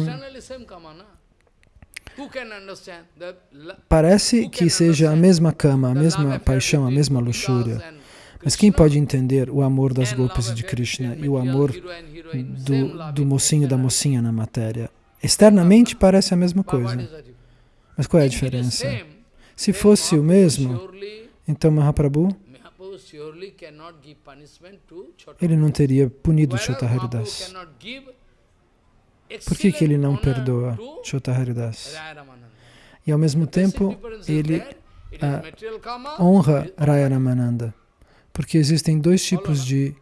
parece que seja a mesma cama, a mesma paixão, a mesma luxúria. Mas quem pode entender o amor das golpes de Krishna e o amor do, do mocinho e da mocinha na matéria? Externamente parece a mesma coisa. Mas qual é a diferença? Se fosse o mesmo, então Mahaprabhu ele não teria punido Chotaharidas. Por que, que ele não perdoa Chotaharidas? E ao mesmo tempo, ele ah, honra Raya Ramananda. Porque existem dois tipos de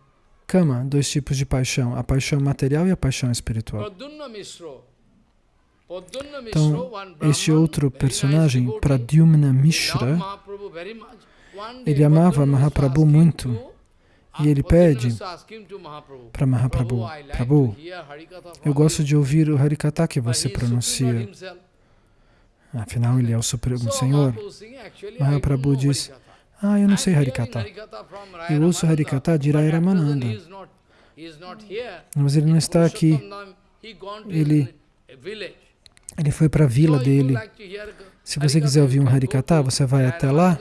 kama, dois tipos de paixão, a paixão material e a paixão espiritual. Então, este outro personagem, Pradyumna Mishra, ele amava Mahaprabhu muito e ele pede para Mahaprabhu, Prabhu, eu gosto de ouvir o Harikata que você pronuncia. Afinal, ele é o Supremo Senhor. Mahaprabhu diz, ah, eu não sei Harikata. Eu ouço Harikata de Rai Ramananda. Mas ele não está aqui. Ele, ele foi para a vila dele. Se você quiser ouvir um Harikata, você vai até lá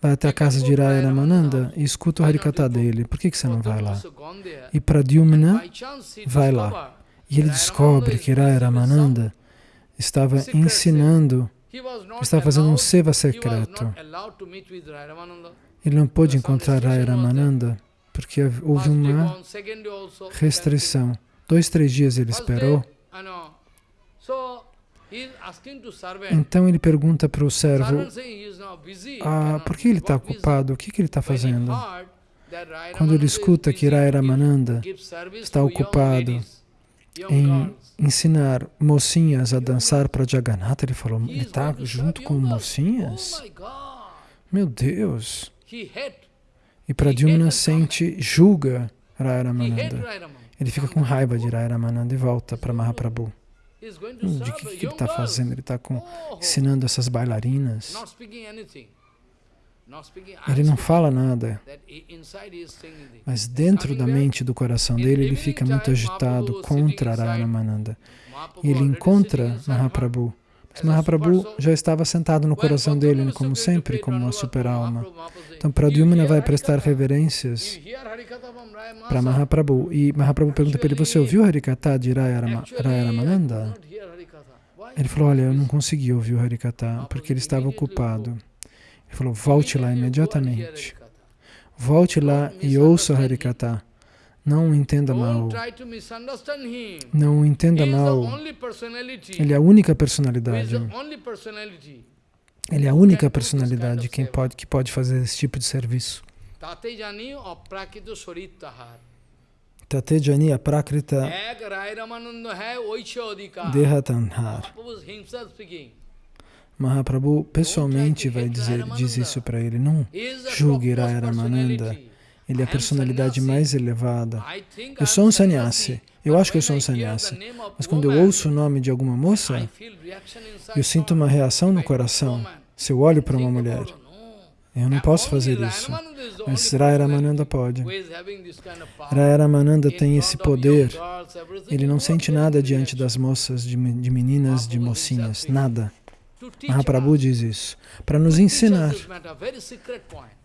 vai até a casa de Raya Ramananda e escuta o Harikata dele. Por que, que você não vai lá? E Pradyumna vai lá. E ele descobre que Raya Ramananda estava ensinando, estava fazendo um seva secreto. Ele não pôde encontrar Raya Ramananda porque houve uma restrição. Dois, três dias ele esperou. Então ele pergunta para o servo, ah, por que ele está ocupado? O que, que ele está fazendo? Quando ele escuta que Raya Ramananda está ocupado em ensinar mocinhas a dançar para Jagannatha, ele falou, ele está junto com mocinhas? Meu Deus! E Pradyumna sente, julga Raya Ramananda. Ele fica com raiva de Raya Ramananda e volta para Mahaprabhu. Hum, de que, que ele está fazendo? Ele está ensinando essas bailarinas. Ele não fala nada, mas dentro da mente do coração dele, ele fica muito agitado contra Raya E ele encontra Mahaprabhu. Mas Mahaprabhu já estava sentado no coração dele, como sempre, como uma super-alma. Então Pradyumna vai prestar reverências para Mahaprabhu. E Mahaprabhu pergunta para ele, você ouviu Harikata de Raya Ramananda? Ele falou, olha, eu não consegui ouvir o Harikata, porque ele estava ocupado. Ele falou, volte lá imediatamente. Volte lá e ouça o Harikata. Não entenda mal. Não entenda mal. Ele é a única personalidade. Ele é a única personalidade quem pode, que pode fazer esse tipo de serviço. Tate jani aprakrita dehatanhar. Mahaprabhu pessoalmente vai dizer, diz isso para ele. Não julgue Raya Ramananda. Ele é a personalidade mais elevada. Eu sou um sannyasi. Eu acho que eu sou um sannyasi. Mas quando eu ouço o nome de alguma moça, eu sinto uma reação no coração. Se eu olho para uma mulher, eu não posso fazer isso. Mas Raya Ramananda pode. Raya Ramananda tem esse poder. Ele não sente nada diante das moças, de, de meninas, de mocinhas. Nada. Mahaprabhu diz isso. Para nos ensinar.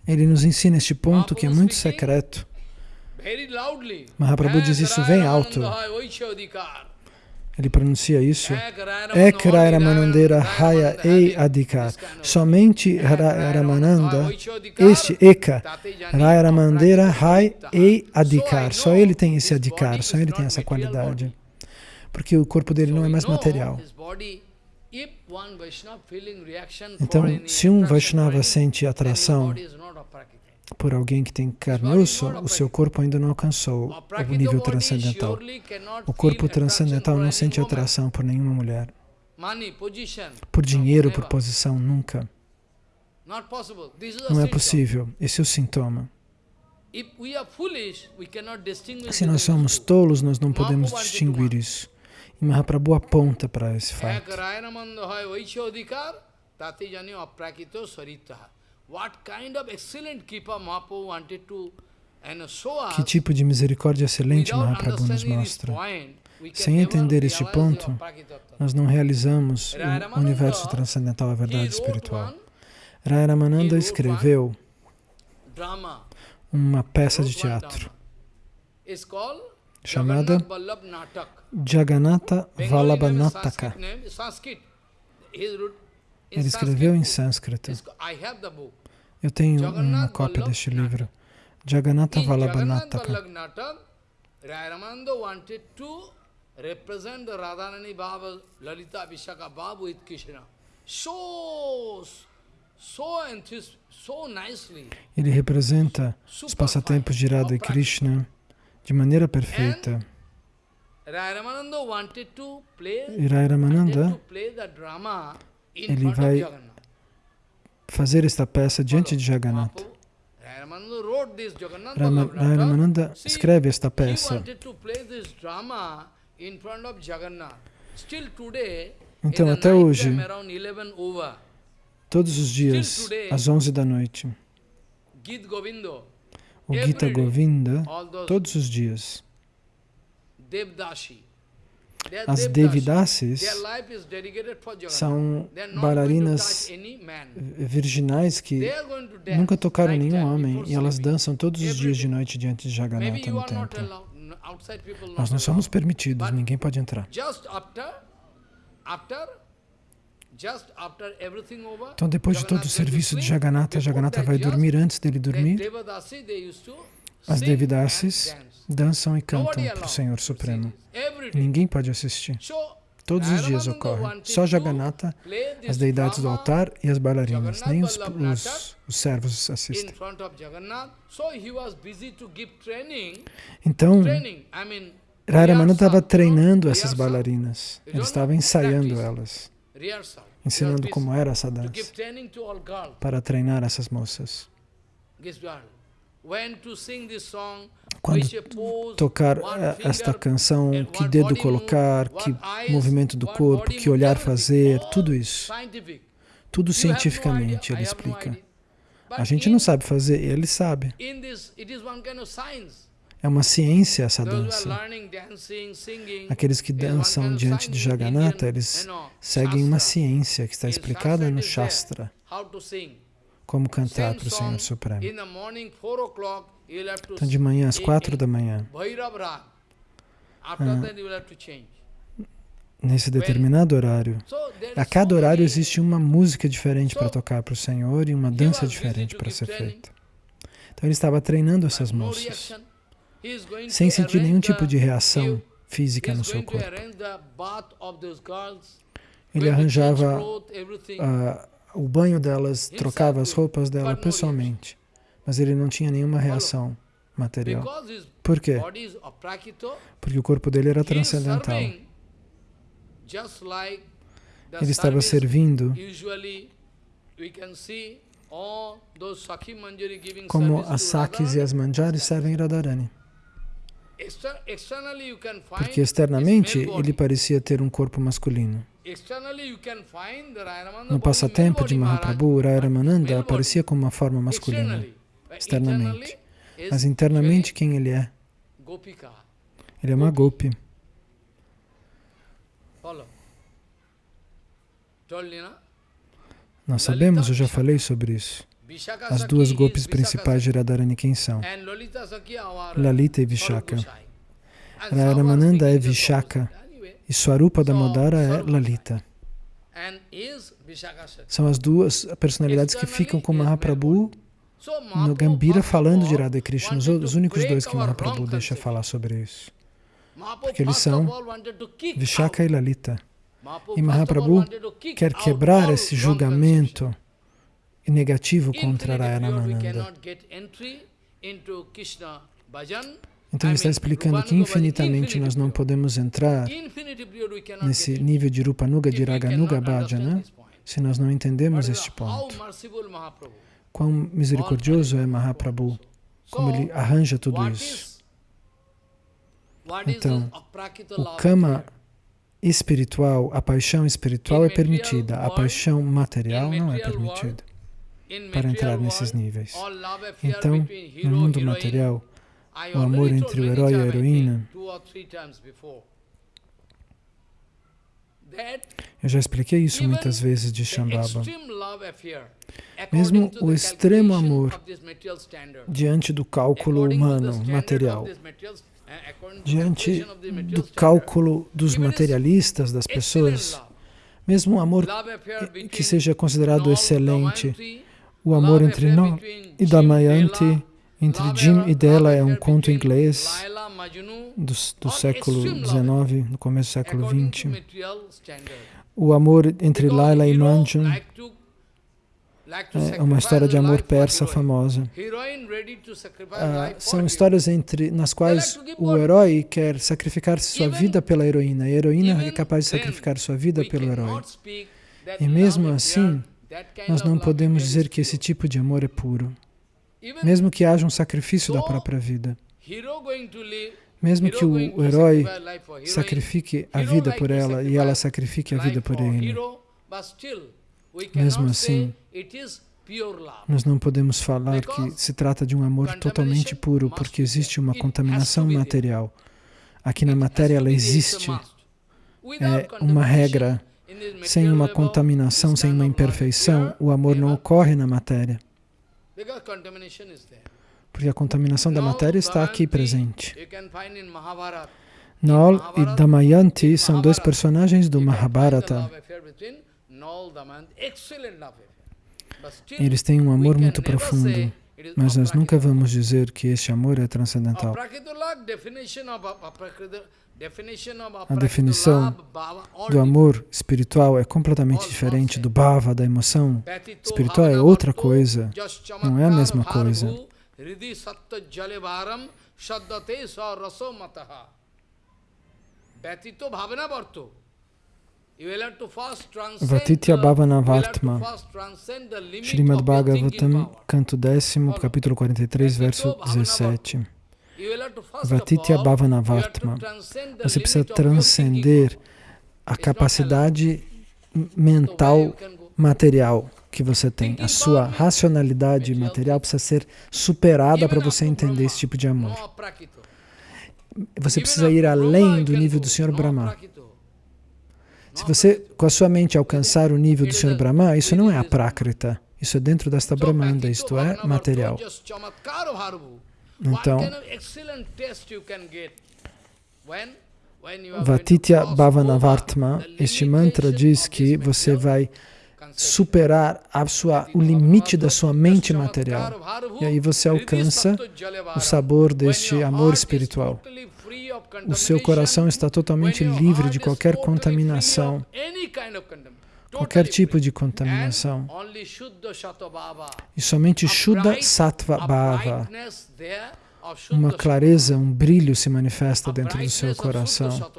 Ele nos ensina este ponto que é muito secreto. Mahaprabhu diz isso bem alto. Ele pronuncia isso. Ek Ramanandera Haya Ei Adhikar. Somente Ramananda, este Eka, Ramanandera Hai Ei Adhikar. Só ele tem esse Adhikar, só ele tem essa qualidade. Porque o corpo dele não é mais material. Então, se um Vaishnava sente atração por alguém que tem carne e o seu corpo ainda não alcançou o nível transcendental. O corpo transcendental não sente atração por nenhuma mulher. Por dinheiro, por posição, nunca. Não é possível. Esse é o sintoma. Se nós somos tolos, nós não podemos distinguir isso. E Mahaprabhu aponta para esse fato. Que tipo de misericórdia excelente Mahaprabhu nos mostra. Sem entender este ponto, nós não realizamos o universo transcendental, a verdade espiritual. Raya Ramananda escreveu uma peça de teatro. chamada Jagannatha Vallabhanataka. Ele escreveu em sânscrito. Eu tenho uma cópia deste livro. Jagannatha Vallabhanataka. represent Radharani Baba, Lalita Vishaka Babu with Krishna. So, so, so nicely. Ele representa os passatempos de Radha e Krishna de maneira perfeita. E Rai Ramananda, ele vai fazer esta peça diante de Jagannatha. Ramananda escreve esta peça. Então, até hoje, todos os dias, às 11 da noite, o Gita Govinda todos os dias. As Devidasis são bailarinas virginais que nunca tocaram nenhum homem e elas dançam todos os dias de noite diante de Jagannatha no templo. Nós não somos permitidos, ninguém pode entrar. Então, depois de todo o serviço de Jagannatha, Jagannatha vai dormir antes dele dormir. As Devidasis dançam e cantam para o Senhor Supremo. Ninguém pode assistir. Todos os dias ocorre. Só Jagannatha, as deidades do altar e as bailarinas. Nem os, os, os servos assistem. Então, Raramananda estava treinando essas bailarinas. Ele estava ensaiando elas, ensinando como era essa dança, para treinar essas moças. Quando tocar eh, esta canção, que dedo colocar, que movimento do corpo, que olhar fazer, tudo isso. Tudo cientificamente, ele explica. A gente não sabe fazer, ele sabe. É uma ciência essa dança. Aqueles que dançam diante de Jagannatha, eles seguem uma ciência que está explicada no Shastra como cantar para o Senhor Supremo. Então, de manhã, às quatro da manhã, ah, nesse determinado horário, a cada horário existe uma música diferente para tocar para o Senhor e uma dança diferente para ser feita. Então, ele estava treinando essas moças, sem sentir nenhum tipo de reação física no seu corpo. Ele arranjava uh, o banho delas, trocava as roupas dela pessoalmente, mas ele não tinha nenhuma reação material. Por quê? Porque o corpo dele era transcendental. Ele estava servindo como as Sakis e as Manjaris servem Radharani. Porque externamente ele parecia ter um corpo masculino. No passatempo de Mahaprabhu, Ramananda aparecia como uma forma masculina, externamente. Mas internamente, quem ele é? Ele é uma gopi. Nós sabemos, eu já falei sobre isso. As duas gopis principais de Radharani quem são? Lalita e Vishaka. Ramananda é Vishaka e Swarupa Damodara é Lalita. São as duas personalidades que ficam com Mahaprabhu no Gambira falando de Radha Krishna, os únicos dois que Mahaprabhu deixa falar sobre isso. Porque eles são Vishaka e Lalita. E Mahaprabhu quer quebrar esse julgamento negativo contra Rayanananda. Então ele está explicando que infinitamente nós não podemos entrar nesse nível de Rupanuga, de Raganuga Bhajana, se nós não entendemos este ponto. Quão misericordioso é Mahaprabhu, como ele arranja tudo isso. Então, o kama espiritual, a paixão espiritual é permitida, a paixão material não é permitida para entrar nesses níveis. Então, no mundo material, o amor entre o herói e a heroína. Eu já expliquei isso muitas vezes de Shambhava. Mesmo o extremo amor diante do cálculo humano, material, diante do cálculo dos materialistas, das pessoas, mesmo o amor que seja considerado excelente, o amor entre nós e Damayanti, entre Jim e Della é um conto inglês do, do século XIX, no começo do século XX. O amor entre Laila e Manjun é uma história de amor persa famosa. Ah, são histórias entre, nas quais o herói quer sacrificar sua vida pela heroína, e a heroína é capaz de sacrificar sua vida pelo herói. E mesmo assim, nós não podemos dizer que esse tipo de amor é puro mesmo que haja um sacrifício da própria vida. Mesmo que o herói sacrifique a vida por ela e ela sacrifique a vida por ele. Mesmo assim, nós não podemos falar que se trata de um amor totalmente puro, porque existe uma contaminação material. Aqui na matéria ela existe. É uma regra. Sem uma contaminação, sem uma imperfeição, o amor não ocorre na matéria. Porque a contaminação da matéria está aqui presente. Nol e Damayanti são dois personagens do Mahabharata. Eles têm um amor muito profundo, mas nós nunca vamos dizer que este amor é transcendental. A definição do amor espiritual é completamente diferente do bhava, da emoção. Espiritual é outra coisa, não é a mesma coisa. Vatitya Bhavana Vartma. Srimad Bhagavatam, canto décimo, capítulo 43, verso 17. Vartma. Você precisa transcender a capacidade mental material que você tem. A sua racionalidade material precisa ser superada para você entender esse tipo de amor. Você precisa ir além do nível do Senhor Brahma. Se você, com a sua mente, alcançar o nível do Senhor Brahma, isso não é a Prakrita. Isso é dentro desta Brahmanda, isto é material. Então, Vatitya Bhavanavartma, este mantra diz que você vai superar a sua, o limite da sua mente material. E aí você alcança o sabor deste amor espiritual. O seu coração está totalmente livre de qualquer contaminação, qualquer tipo de contaminação. E somente Shuddha Sattva Bhava, uma clareza, um brilho se manifesta dentro do seu coração.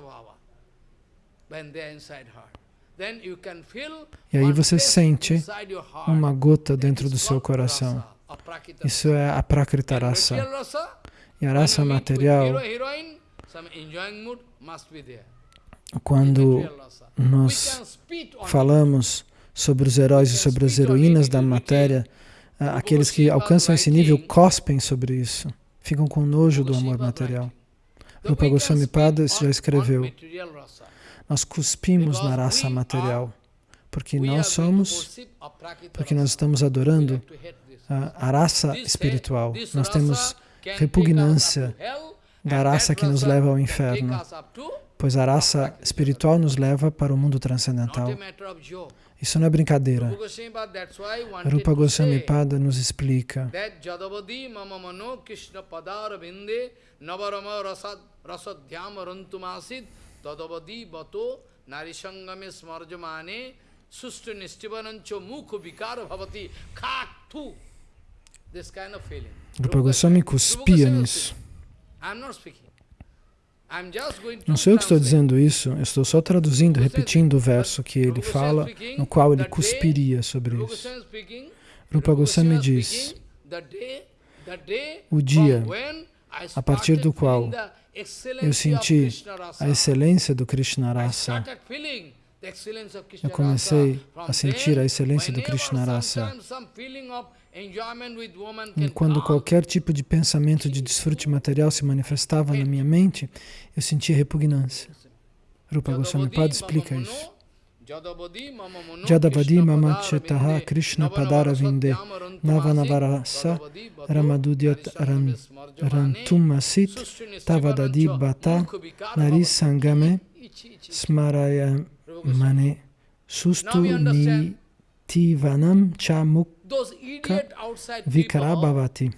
E aí você sente uma gota dentro do seu coração. Isso é a Prakrita Rasa. E a raça material, quando nós falamos sobre os heróis e sobre as heroínas da matéria, aqueles que alcançam esse nível cospem sobre isso, ficam com nojo do amor material. Rupa Goswami Pada já escreveu, nós cuspimos na raça material, porque nós somos, porque nós estamos adorando a, a raça espiritual. Nós temos repugnância da raça que nos leva ao inferno, pois a raça espiritual nos leva para o mundo transcendental. Isso não é brincadeira. Rupa Goswami Pada nos explica. Rupa Goswami cuspia nisso. Não sou eu que estou dizendo isso, eu estou só traduzindo, repetindo o verso que ele fala, no qual ele cuspiria sobre isso. Rupa Goswami diz, o dia a partir do qual eu senti a excelência do Krishna Rasa. Eu comecei a sentir a excelência do Krishna Rasa. E quando qualquer tipo de pensamento de desfrute material se manifestava na minha mente, eu sentia repugnância. Rupa Goswami Pada explica isso. Jadavadi mama chetaha Krishna padara vinde navanavarasa ramadudyat rantumasit tavadadi bata narisangame smaraya mane sustu nitivanam cha mukha vikarabhavati.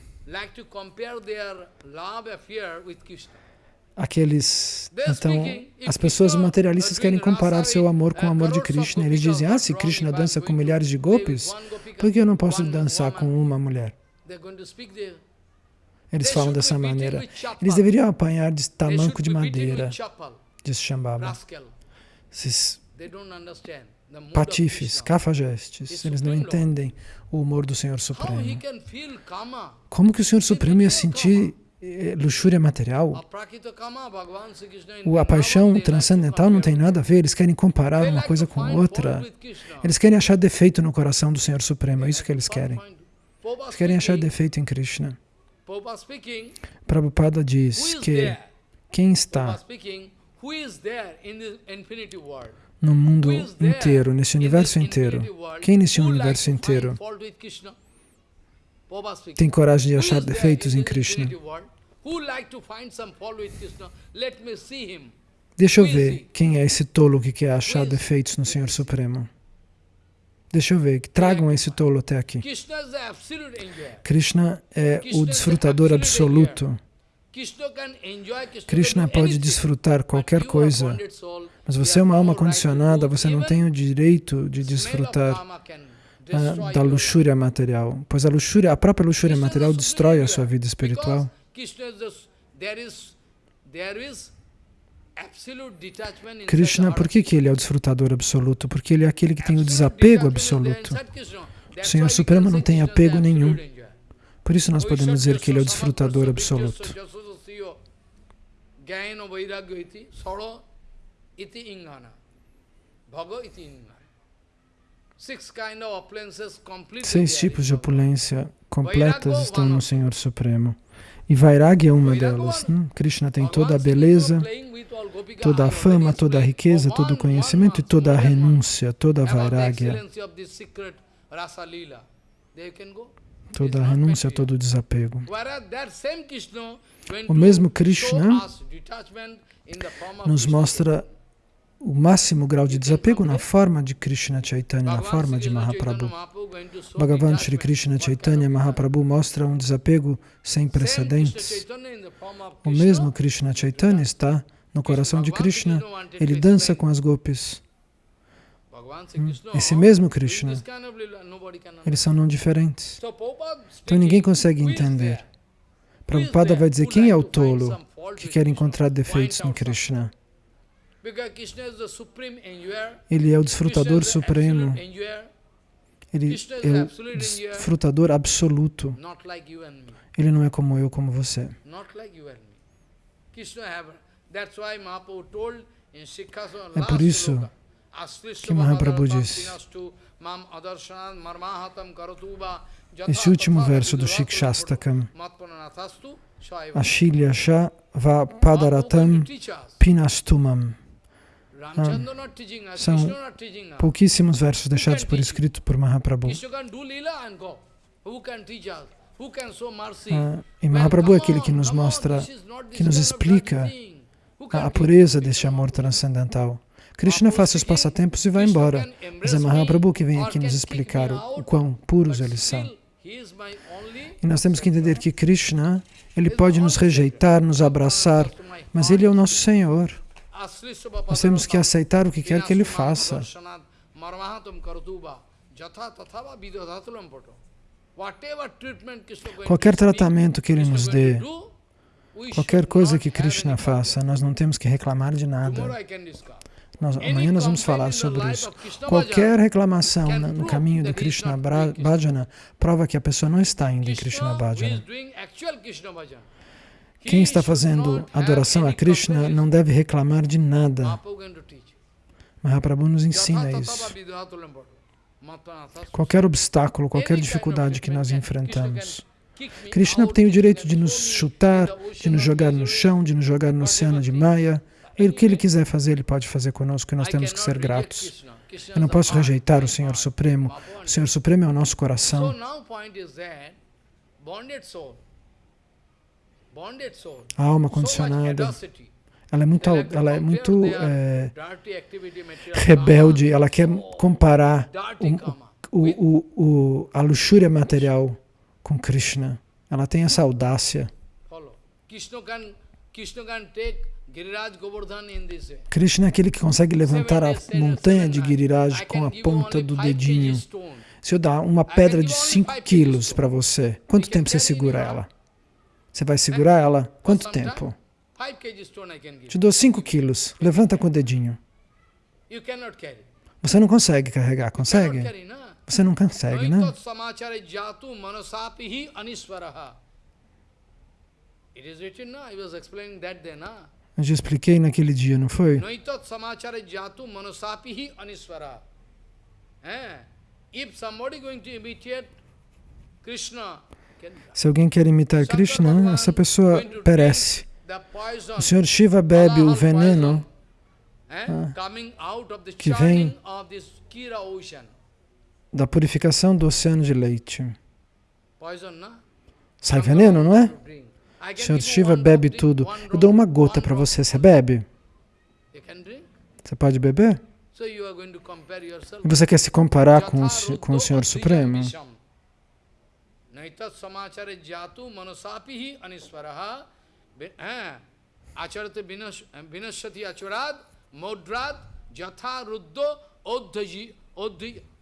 aqueles. Então, as pessoas materialistas querem comparar seu amor com o amor de Krishna. Eles dizem, ah, se Krishna dança com milhares de golpes, por que eu não posso dançar com uma mulher? Eles falam dessa maneira. Eles deveriam apanhar de tamanco de madeira, diz Shambhava. Esses patifes, cafajestes, eles não entendem o humor do Senhor Supremo. Como que o Senhor Supremo ia sentir eh, luxúria material. A paixão transcendental não tem nada a ver, eles querem comparar uma coisa com outra. Eles querem achar defeito no coração do Senhor Supremo, é isso que eles querem. Eles querem achar defeito em Krishna. Prabhupada diz que quem está no mundo inteiro, nesse universo inteiro, quem nesse universo inteiro tem coragem de achar defeitos em Krishna. Deixa eu ver quem é esse tolo que quer achar defeitos no Senhor Supremo. Deixa eu ver, tragam esse tolo até aqui. Krishna é o desfrutador absoluto. Krishna pode desfrutar qualquer coisa, mas você é uma alma condicionada, você não tem o direito de desfrutar ah, da luxúria material, pois a luxúria, a própria luxúria material destrói a sua vida espiritual. Krishna, por que, que ele é o desfrutador absoluto? Porque ele é aquele que tem o desapego absoluto. O Senhor Supremo não tem apego nenhum. Por isso nós podemos dizer que ele é o desfrutador absoluto. Iti Ingana. Bhaga iti Ingana. Seis tipos de opulência completas estão no Senhor Supremo. E Vairagya é uma delas. Hum? Krishna tem toda a beleza, toda a fama, toda a riqueza, todo o conhecimento e toda a renúncia, toda a Vairagya. Toda a renúncia, todo o desapego. O mesmo Krishna nos mostra o máximo grau de desapego na forma de Krishna Chaitanya, na forma de Mahaprabhu. Bhagavan Sri Krishna Chaitanya Mahaprabhu mostra um desapego sem precedentes. O mesmo Krishna Chaitanya está no coração de Krishna, ele dança com as gopis. Esse mesmo Krishna, eles são não diferentes. Então ninguém consegue entender. Prabhupada vai dizer, quem é o tolo que quer encontrar defeitos no Krishna? Ele é o desfrutador supremo. Ele é o desfrutador absoluto. Ele não é como eu, como você. É por isso que Mahaprabhu disse, esse último verso do Shikshastakam, Ashilya Sha Va Padaratam Pinastumam. Ah, são pouquíssimos versos deixados por escrito por Mahaprabhu. Ah, e Mahaprabhu é aquele que nos mostra, que nos explica a pureza deste amor transcendental. Krishna faz seus passatempos e vai embora, mas é Mahaprabhu que vem aqui nos explicar o, o quão puros eles são. E nós temos que entender que Krishna, ele pode nos rejeitar, nos abraçar, mas ele é o nosso Senhor. Nós temos que aceitar o que quer que ele faça. Qualquer tratamento que ele nos dê, qualquer coisa que Krishna faça, nós não temos que reclamar de nada. Nós, amanhã nós vamos falar sobre isso. Qualquer reclamação no caminho do Krishna Bhajana prova que a pessoa não está indo em Krishna Bhajana. Quem está fazendo adoração a Krishna não deve reclamar de nada. Mahaprabhu nos ensina isso. Qualquer obstáculo, qualquer dificuldade que nós enfrentamos. Krishna tem o direito de nos chutar, de nos jogar no chão, de nos jogar no oceano de Maya. O que Ele quiser fazer, Ele pode fazer conosco e nós temos que ser gratos. Eu não posso rejeitar o Senhor Supremo. O Senhor Supremo é o nosso coração. A alma condicionada, ela é muito, ela é muito é, rebelde, ela quer comparar o, o, o, a luxúria material com Krishna. Ela tem essa audácia. Krishna é aquele que consegue levantar a montanha de Giriraj com a ponta do dedinho. Se eu dar uma pedra de 5 quilos para você, quanto tempo você segura ela? Você vai segurar ela? Quanto tempo? Te dou 5 quilos. Levanta com o dedinho. Você não consegue carregar, consegue? Você não consegue, né? Eu já expliquei naquele dia, não foi? Eh? Se alguém quer imitar Krishna, essa pessoa perece. O Senhor Shiva bebe o veneno ah, que vem da purificação do oceano de leite. Sai veneno, não é? O Senhor Shiva bebe tudo. Eu dou uma gota para você, você bebe? Você pode beber? E você quer se comparar com o, com o Senhor Supremo? नैतत् समाचार जातु मनसापि ही अनिस्वर। आचरते विनश्यति आचराद मौद्राद यथा रुद्रो औद्धि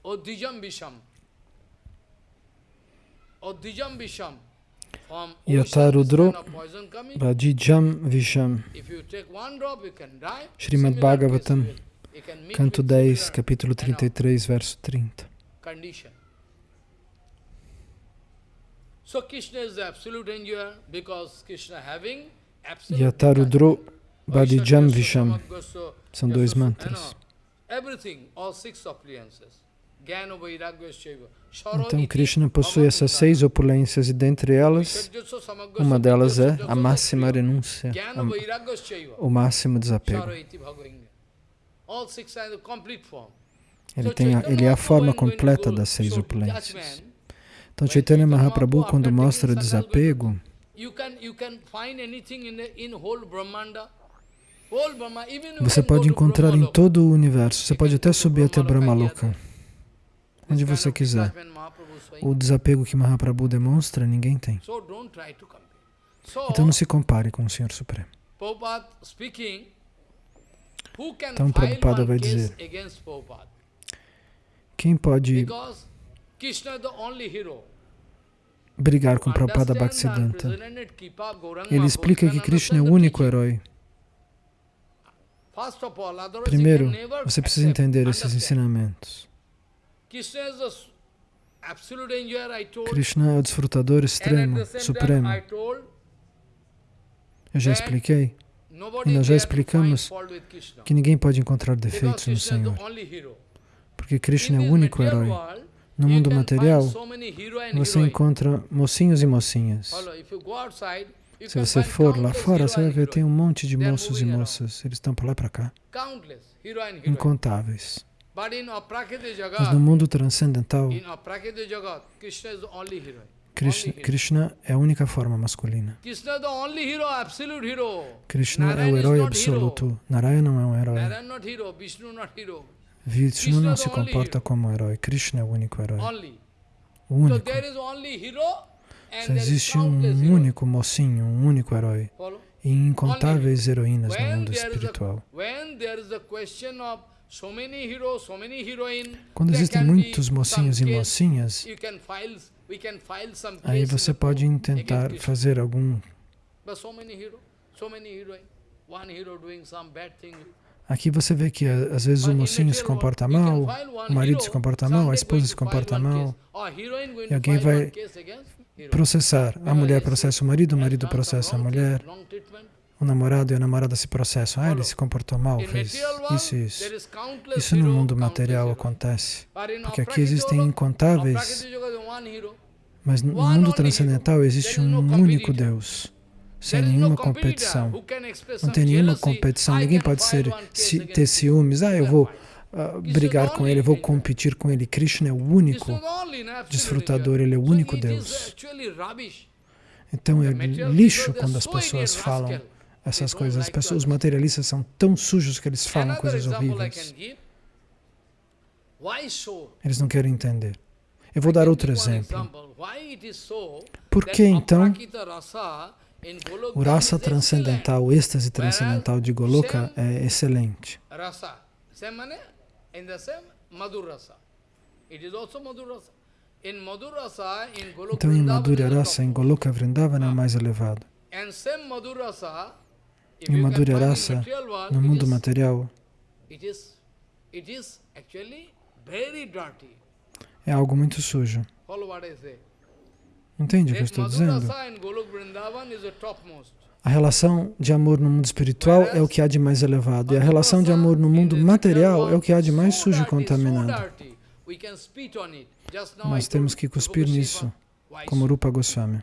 औद्धिजम विषम। औद्धिजम विषम। यथा रुद्रो भाजिजम विषम। Shrimad Bhagavatam, canto 10, capítulo 33, verse 30. Condition. Yatarudro Badijam Visham. São dois mantras. Então Krishna possui essas seis opulências e dentre elas, uma delas é a máxima renúncia, a, o máximo desapego. Ele, tem a, ele é a forma completa das seis opulências. Então Chaitanya Mahaprabhu, quando mostra o desapego, você pode encontrar em todo o universo, você pode até subir até Brahmaloka, onde você quiser. O desapego que Mahaprabhu demonstra, ninguém tem. Então não se compare com o Senhor Supremo. Então Prabhupada vai dizer, quem pode brigar com Prabhupada Bhaktisiddhanta? Ele explica que Krishna é o único herói. Primeiro, você precisa entender esses ensinamentos. Krishna é o desfrutador extremo, supremo. Eu já expliquei. E nós já explicamos que ninguém pode encontrar defeitos no Senhor. Porque Krishna é o único herói. No mundo material, você encontra mocinhos e mocinhas. Se você for lá fora, você vai ver tem um monte de moços e moças. Eles estão para lá e para cá. Incontáveis. Mas no mundo transcendental, Krishna, Krishna é a única forma masculina. Krishna é o herói absoluto. Narayana não é um herói. Vishnu não se comporta como herói. Krishna é o único herói. O único. Só existe um único mocinho, um único herói. E incontáveis heroínas no mundo espiritual. Quando existem muitos mocinhos e mocinhas, aí você pode tentar fazer algum Aqui você vê que às vezes o mocinho se comporta mal, o marido se comporta mal, a esposa se comporta mal, e alguém vai processar. A mulher processa o marido, o marido processa a mulher, o namorado e a namorada se processam. Ah, ele se comportou mal, fez isso e isso. Isso no mundo material acontece, porque aqui existem incontáveis, mas no mundo transcendental existe um único Deus sem nenhuma competição. Não tem nenhuma competição, ninguém pode ser, se, ter ciúmes. Ah, eu vou uh, brigar com ele, eu vou competir com ele. Krishna é o único desfrutador, ele é o único Deus. Então é lixo quando as pessoas falam essas coisas. As pessoas, os materialistas são tão sujos que eles falam coisas horríveis. Eles não querem entender. Eu vou dar outro exemplo. Por que então o rasa transcendental, o êxtase transcendental de Goloka é excelente. Então, em Madhurya Rasa, em Goloka Vrindavana é mais elevado. Em Madhurya Rasa, no mundo material, é algo muito sujo. Entende o que eu estou dizendo? A relação de amor no mundo espiritual é o que há de mais elevado, e a relação de amor no mundo material é o que há de mais sujo e contaminado. Nós temos que cuspir nisso, como Rupa Goswami.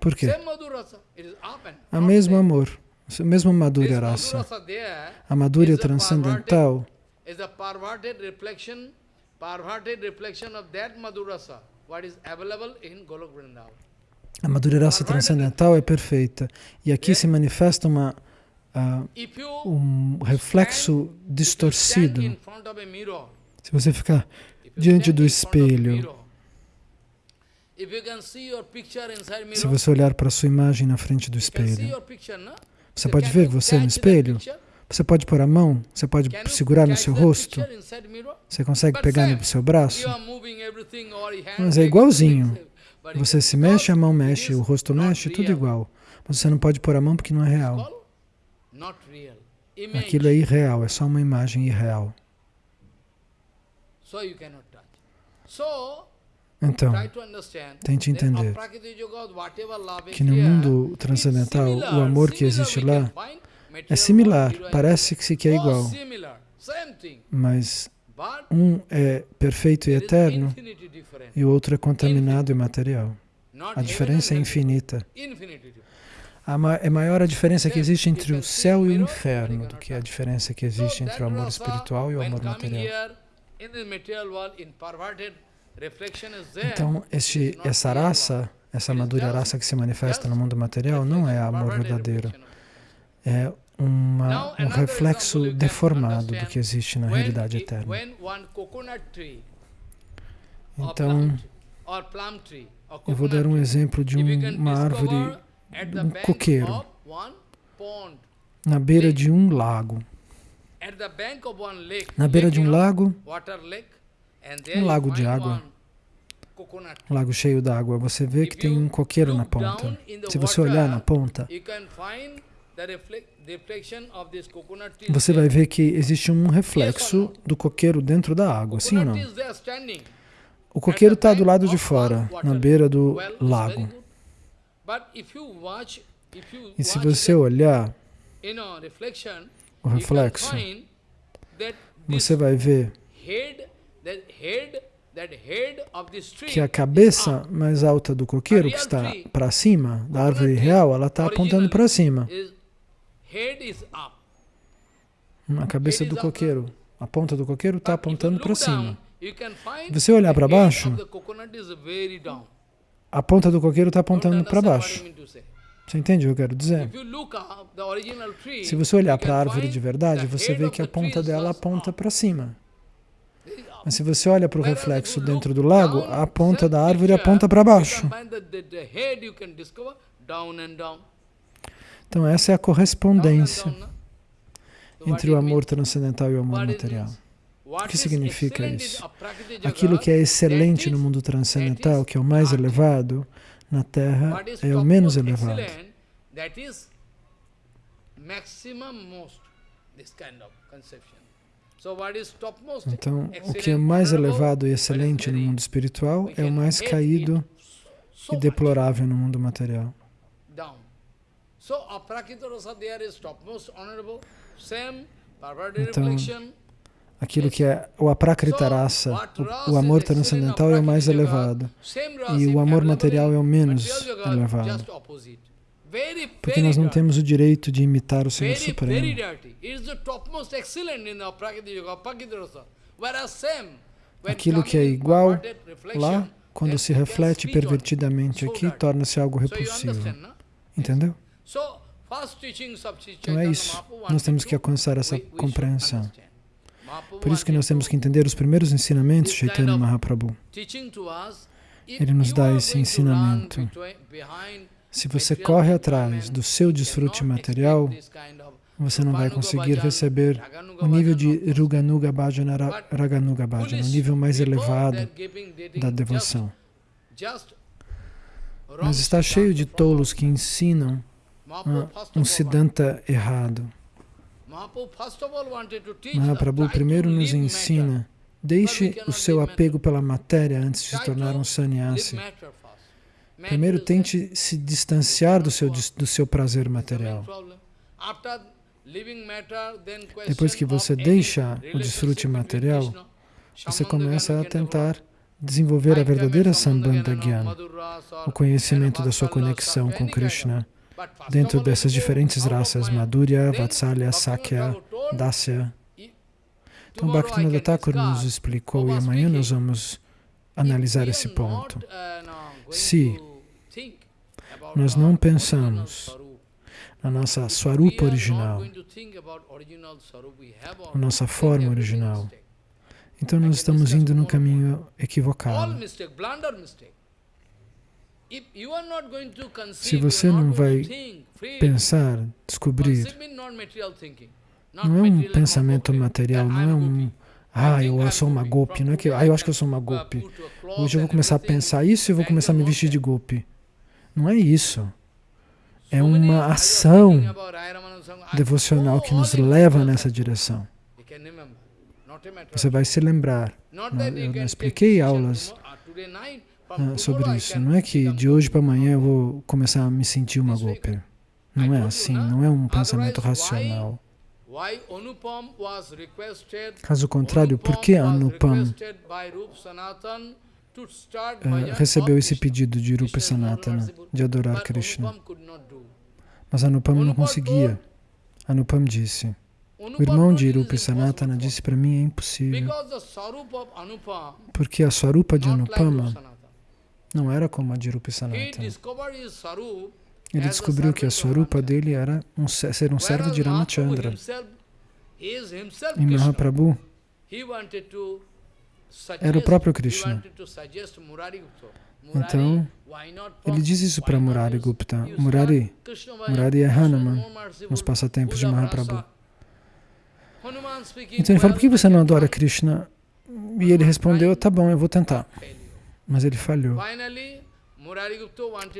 Por quê? A mesmo amor, o mesmo Madhurya Rasa. A Madhurya transcendental é a Madhurya Rasa transcendental é perfeita. E aqui se manifesta uma uh, um reflexo distorcido. Se você ficar diante do espelho, se você olhar para a sua imagem na frente do espelho, você pode ver você no espelho? Você pode pôr a mão, você pode segurar no seu rosto, você consegue pegar no seu braço, mas é igualzinho. Você se mexe, a mão mexe, o rosto mexe, tudo igual. Mas você não pode pôr a mão porque não é real. Aquilo é irreal, é só uma imagem irreal. Então, tente entender que no mundo transcendental, o amor que existe lá é similar, parece que é igual, mas um é perfeito e eterno e o outro é contaminado e material. A diferença é infinita. É maior a diferença que existe entre o céu e o inferno do que a diferença que existe entre o amor espiritual e o amor material. Então, este, essa raça, essa madura raça que se manifesta no mundo material não é amor verdadeiro. É uma, um reflexo deformado do que existe na realidade eterna. Então, eu vou dar um exemplo de uma árvore um coqueiro na beira de um lago. Na beira de um lago, um lago de água, um lago cheio d'água, você vê que tem um coqueiro na ponta. Se você olhar na ponta, você vai ver que existe um reflexo do coqueiro dentro da água, sim ou não? O coqueiro está do lado de fora, na beira do lago. E se você olhar o reflexo, você vai ver que a cabeça mais alta do coqueiro, que está para cima, da árvore real, ela está apontando para cima. A cabeça do coqueiro, a ponta do coqueiro está apontando para cima. Se você olhar para baixo, a ponta do coqueiro está apontando para baixo. Você entende o que eu quero dizer? Se você olhar para a árvore de verdade, você vê que a ponta dela aponta para cima. Mas se você olha para o reflexo dentro do lago, a ponta da árvore aponta para baixo. Então essa é a correspondência entre o amor transcendental e o amor material. O que significa isso? Aquilo que é excelente no mundo transcendental, que é o mais elevado, na Terra é o menos elevado. Então, o que é mais elevado e excelente no mundo espiritual é o mais caído e deplorável no mundo material. Então, aquilo que é o aprakrita o, o amor transcendental é o mais elevado. E o amor material é o menos elevado. Porque nós não temos o direito de imitar o Senhor Supremo. Aquilo que é igual lá, quando se reflete pervertidamente aqui, torna-se algo repulsivo. Entendeu? Então é isso. Nós temos que alcançar essa compreensão. Por isso que nós temos que entender os primeiros ensinamentos de Chaitanya Mahaprabhu. Ele nos dá esse ensinamento. Se você corre atrás do seu desfrute material, você não vai conseguir receber o nível de Ruganuga Bhajana, Raganuga Bhajana, o nível mais elevado da devoção. Mas está cheio de tolos que ensinam um Siddhanta errado. Mahaprabhu primeiro nos ensina, deixe o seu apego pela matéria antes de se tornar um sannyasi. Primeiro tente se distanciar do seu, do seu prazer material. Depois que você deixa o desfrute material, você começa a tentar desenvolver a verdadeira Sambandha Gyan, o conhecimento da sua conexão com Krishna, dentro dessas diferentes raças, Madhurya, Vatsalya, Sakya, Dasya. Então, Bhaktivinoda Thakur nos explicou e amanhã nós vamos analisar esse ponto. Se nós não pensamos na nossa Swarupa original, na nossa forma original. Então nós estamos indo no caminho equivocado. Se você não vai pensar, descobrir, não é um pensamento material, não é um ah, eu sou uma golpe, não é que ah, eu acho que eu sou uma golpe. Hoje eu vou começar a pensar isso e vou começar a me vestir de golpe. Não é isso. É uma ação devocional que nos leva nessa direção. Você vai se lembrar. Eu não expliquei aulas ah, sobre isso. Não é que de hoje para amanhã eu vou começar a me sentir uma golpe. Não é assim, não é um pensamento racional. Caso contrário, por que Anupam uh, recebeu esse pedido de Rupa Sanatana de adorar Krishna? Mas Anupam não conseguia. Anupam disse, o irmão de Rupa Sanatana disse para mim, é impossível. Porque a Swarupa de Anupama não era como a de Rupa Sanatana. Ele descobriu que a Swarupa dele era um, ser um servo de Ramachandra. E Mahaprabhu era o próprio Krishna. Então, ele diz isso para Murari Gupta. Murari, Murari é Hanuman nos passatempos de Mahaprabhu. Então ele fala, por que você não adora Krishna? E ele respondeu, tá bom, eu vou tentar. Mas ele falhou.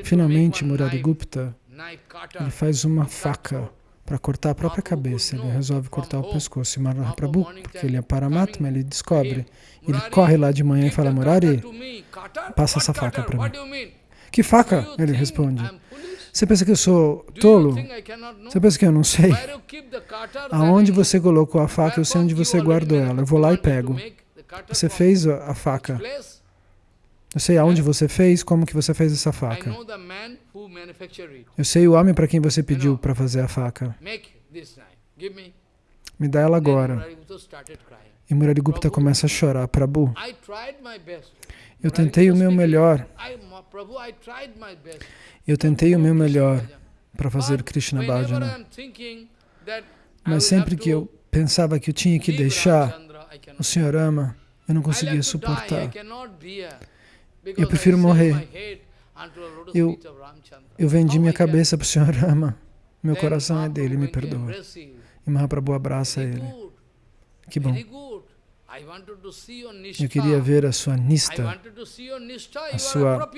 Finalmente, Murari Gupta ele faz uma faca para cortar a própria cabeça. Ele resolve cortar o pescoço. E Mahaprabhu, porque ele é Paramatma, ele descobre. Ele corre lá de manhã e fala, Murari, passa essa faca para mim. Que faca? Ele responde. Você pensa que eu sou tolo? Você pensa que eu não sei? Aonde você colocou a faca, eu sei onde você guardou ela. Eu vou lá e pego. Você fez a faca. Eu sei aonde você fez, como que você fez essa faca. Eu sei o homem para quem você pediu para fazer a faca. Me dá ela agora. E Murari Gupta começa a chorar. Prabhu, eu tentei o meu melhor. Eu tentei o meu melhor para fazer Krishna Bhajana. Mas sempre que eu pensava que eu tinha que deixar o Senhor ama, eu não conseguia suportar. Eu prefiro morrer. Eu, eu vendi minha cabeça para o Senhor Rama. Meu coração é dele, me perdoa. E Mahaprabhu abraça ele. Que bom. Eu queria ver a sua nista, a sua,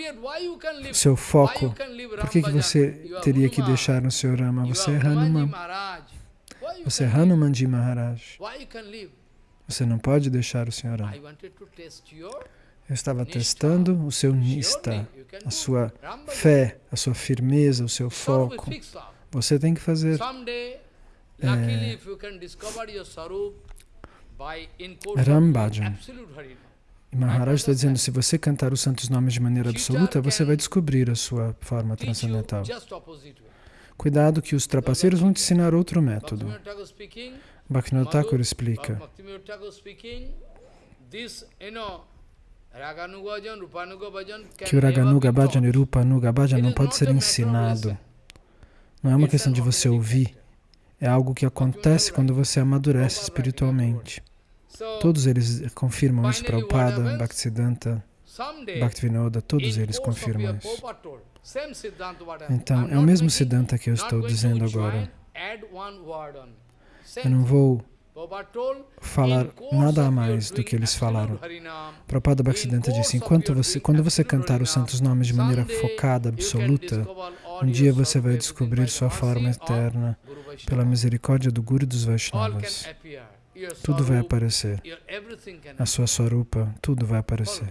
o seu foco. Por que, que você teria que deixar o Senhor Rama? Você é Hanuman. Você é Hanumanji Maharaj. Você não pode deixar o Senhor Rama. Eu estava testando o seu nista, a sua fé, a sua firmeza, o seu foco. Você tem que fazer é, Rambhajan. E Maharaj está dizendo, se você cantar os santos nomes de maneira absoluta, você vai descobrir a sua forma transcendental. Cuidado que os trapaceiros vão te ensinar outro método. Bhaktivinoda Thakur explica que o Raganuga Bhajan e Rupanuga Bhajan não pode ser ensinado. Não é uma questão de você ouvir. É algo que acontece quando você amadurece espiritualmente. Todos eles confirmam isso, Prabhupada, Bhaktisiddhanta, Bhaktivinoda, todos eles confirmam isso. Então, é o mesmo Siddhanta que eu estou dizendo agora. Eu não vou falar nada a mais do que eles falaram. Prabhupada Bhaktisiddhanta disse, enquanto você, quando você cantar os santos nomes de maneira focada, absoluta, um dia você vai descobrir sua forma eterna pela misericórdia do Guru dos Vaishnavas. Tudo vai aparecer. A sua Swarupa, tudo vai aparecer.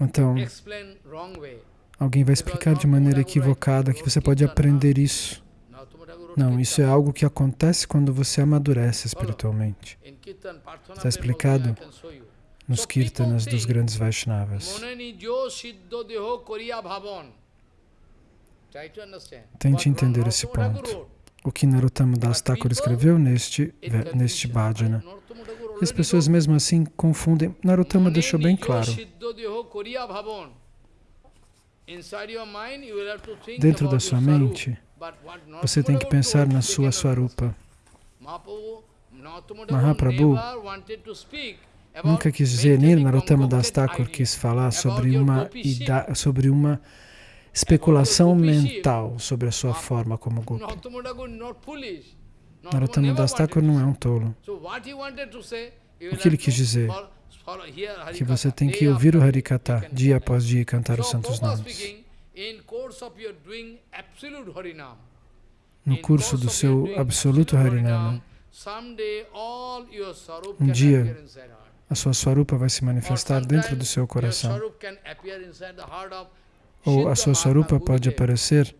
Então, alguém vai explicar de maneira equivocada que você pode aprender isso não, isso é algo que acontece quando você amadurece espiritualmente. Está explicado nos kirtanas dos grandes Vaishnavas. Tente entender esse ponto. O que Narottama Das Thakur escreveu neste, neste bhajana. E as pessoas mesmo assim confundem. Narottama deixou bem claro. Dentro da sua mente, você tem que pensar na sua Swarupa. Mahaprabhu nunca quis dizer, nem Narottama Das Thakur quis falar sobre uma, sobre uma especulação mental sobre a sua forma como Gopi. Narottama Das Thakur não é um tolo. O que ele quis dizer? Que você tem que ouvir o Harikata dia após dia e cantar os santos nomes. No curso do seu absoluto Harinama, um dia a sua Swarupa vai se manifestar dentro do seu coração. Ou a sua Swarupa pode aparecer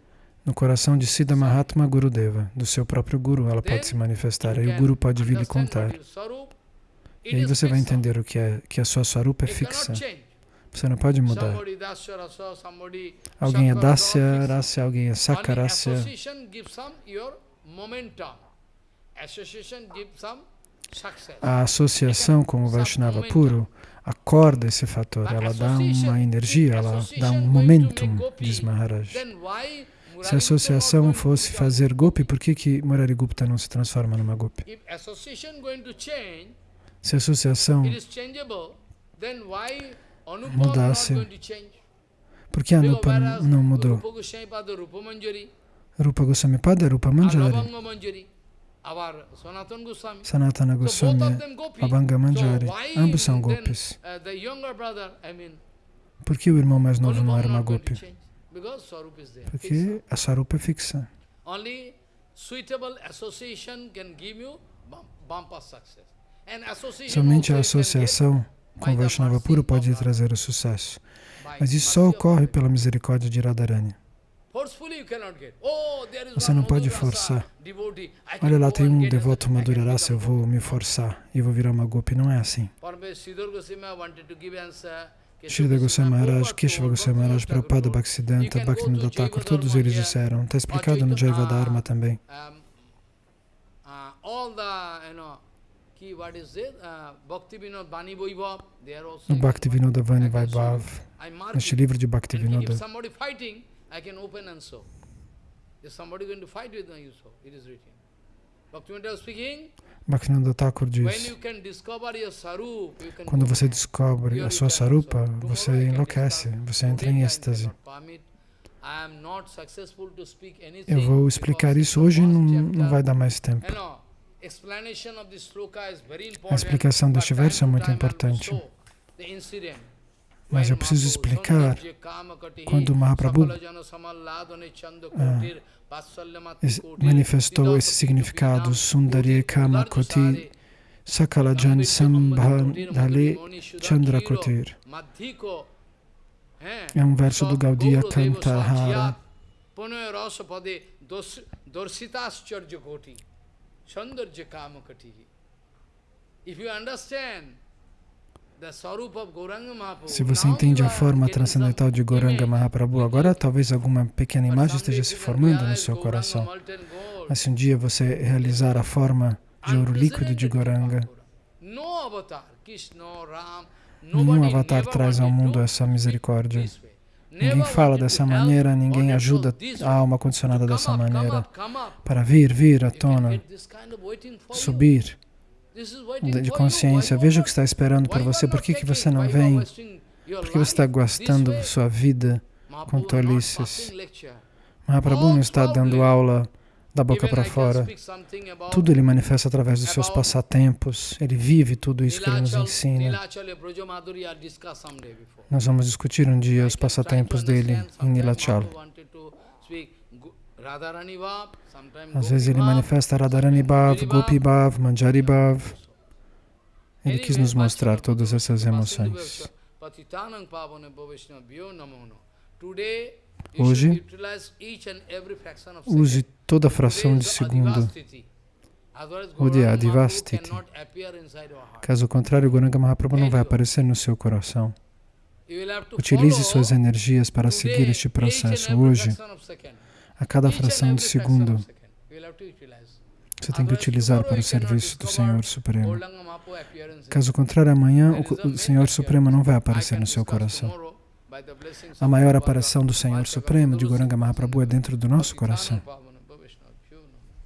no coração de Siddha Mahatma Gurudeva, do seu próprio Guru, ela pode se manifestar, aí o Guru pode vir lhe contar. E aí você vai entender o que é, que a sua Swarupa é fixa. Você não pode mudar. Alguém é Dasya Rasya, alguém é Sakarasya. A associação como Vaishnava puro acorda esse fator, ela dá uma energia, ela dá um momentum, diz Maharaj. Se a associação fosse fazer Gopi, por que, que Murari Gupta não se transforma numa Gopi? Se a associação mudasse, por que Anupa não mudou? Rupa Goswami Pada, Rupa Manjari. Sanatana Goswami, Abhanga Manjari, ambos são gopis. Por que o irmão mais novo não era uma gopi? Porque a sarupa é fixa. Somente a associação Vaishnava puro pode trazer o sucesso. Mas isso só ocorre pela misericórdia de Radharani. Oh, Você não pode forçar. Olha lá, tem um devoto Madhurarasa, eu vou me forçar e vou virar uma gopi. Não é assim. Srila Goswami Maharaj, Keshava Goswami Maharaj, Prabhupada Bhaktisiddhanta, Bhaktivinoda Thakur, todos eles disseram. Está explicado no Jaiva Dharma também. No Bhaktivinoda Vani Vaibhav, neste livro de Bhaktivinoda, I can open and show. If somebody going to fight with me, you show. It is written. Bhaktivinoda speaking. Bhaktivinoda Thakur diz, quando você descobre a sua sarupa, você enlouquece, você entra em êxtase. Eu vou explicar isso hoje, não, não vai dar mais tempo. A explicação deste verso é muito importante. Mas eu preciso explicar quando Mahaprabhu ah, manifestou esse significado, Sundari Kama Koti Sakalajan Sambhadale Chandrakotir. É um verso do Gaudiya Kantahara. If you understand se você entende a forma transcendental de Goranga Mahaprabhu, agora talvez alguma pequena imagem esteja se formando no seu coração. Mas se um dia você realizar a forma de ouro líquido de Goranga, nenhum avatar traz ao mundo essa misericórdia. Ninguém fala dessa maneira, ninguém ajuda a alma condicionada dessa maneira para vir, vir à tona, subir de consciência. Veja o que está esperando por você. Por que, que você não vem? Por que você está gastando sua vida com tolices? Mahaprabhu não está dando aula da boca para fora. Tudo ele manifesta através dos seus passatempos. Ele vive tudo isso que ele nos ensina. Nós vamos discutir um dia os passatempos dele em Nilachal. Às vezes ele manifesta Radharani Bhav, Gopi Bhav, Manjari Bhav. Ele quis nos mostrar todas essas emoções. Hoje, use toda a fração de segundo. Udya Adivastiti. Caso contrário, Goranga Mahaprabhu não vai aparecer no seu coração. Utilize suas energias para seguir este processo hoje a cada fração de segundo. Você tem que utilizar para o serviço do Senhor Supremo. Caso contrário, amanhã o Senhor Supremo não vai aparecer no seu coração. A maior aparição do Senhor Supremo, de Goranga Mahaprabhu, é dentro do nosso coração.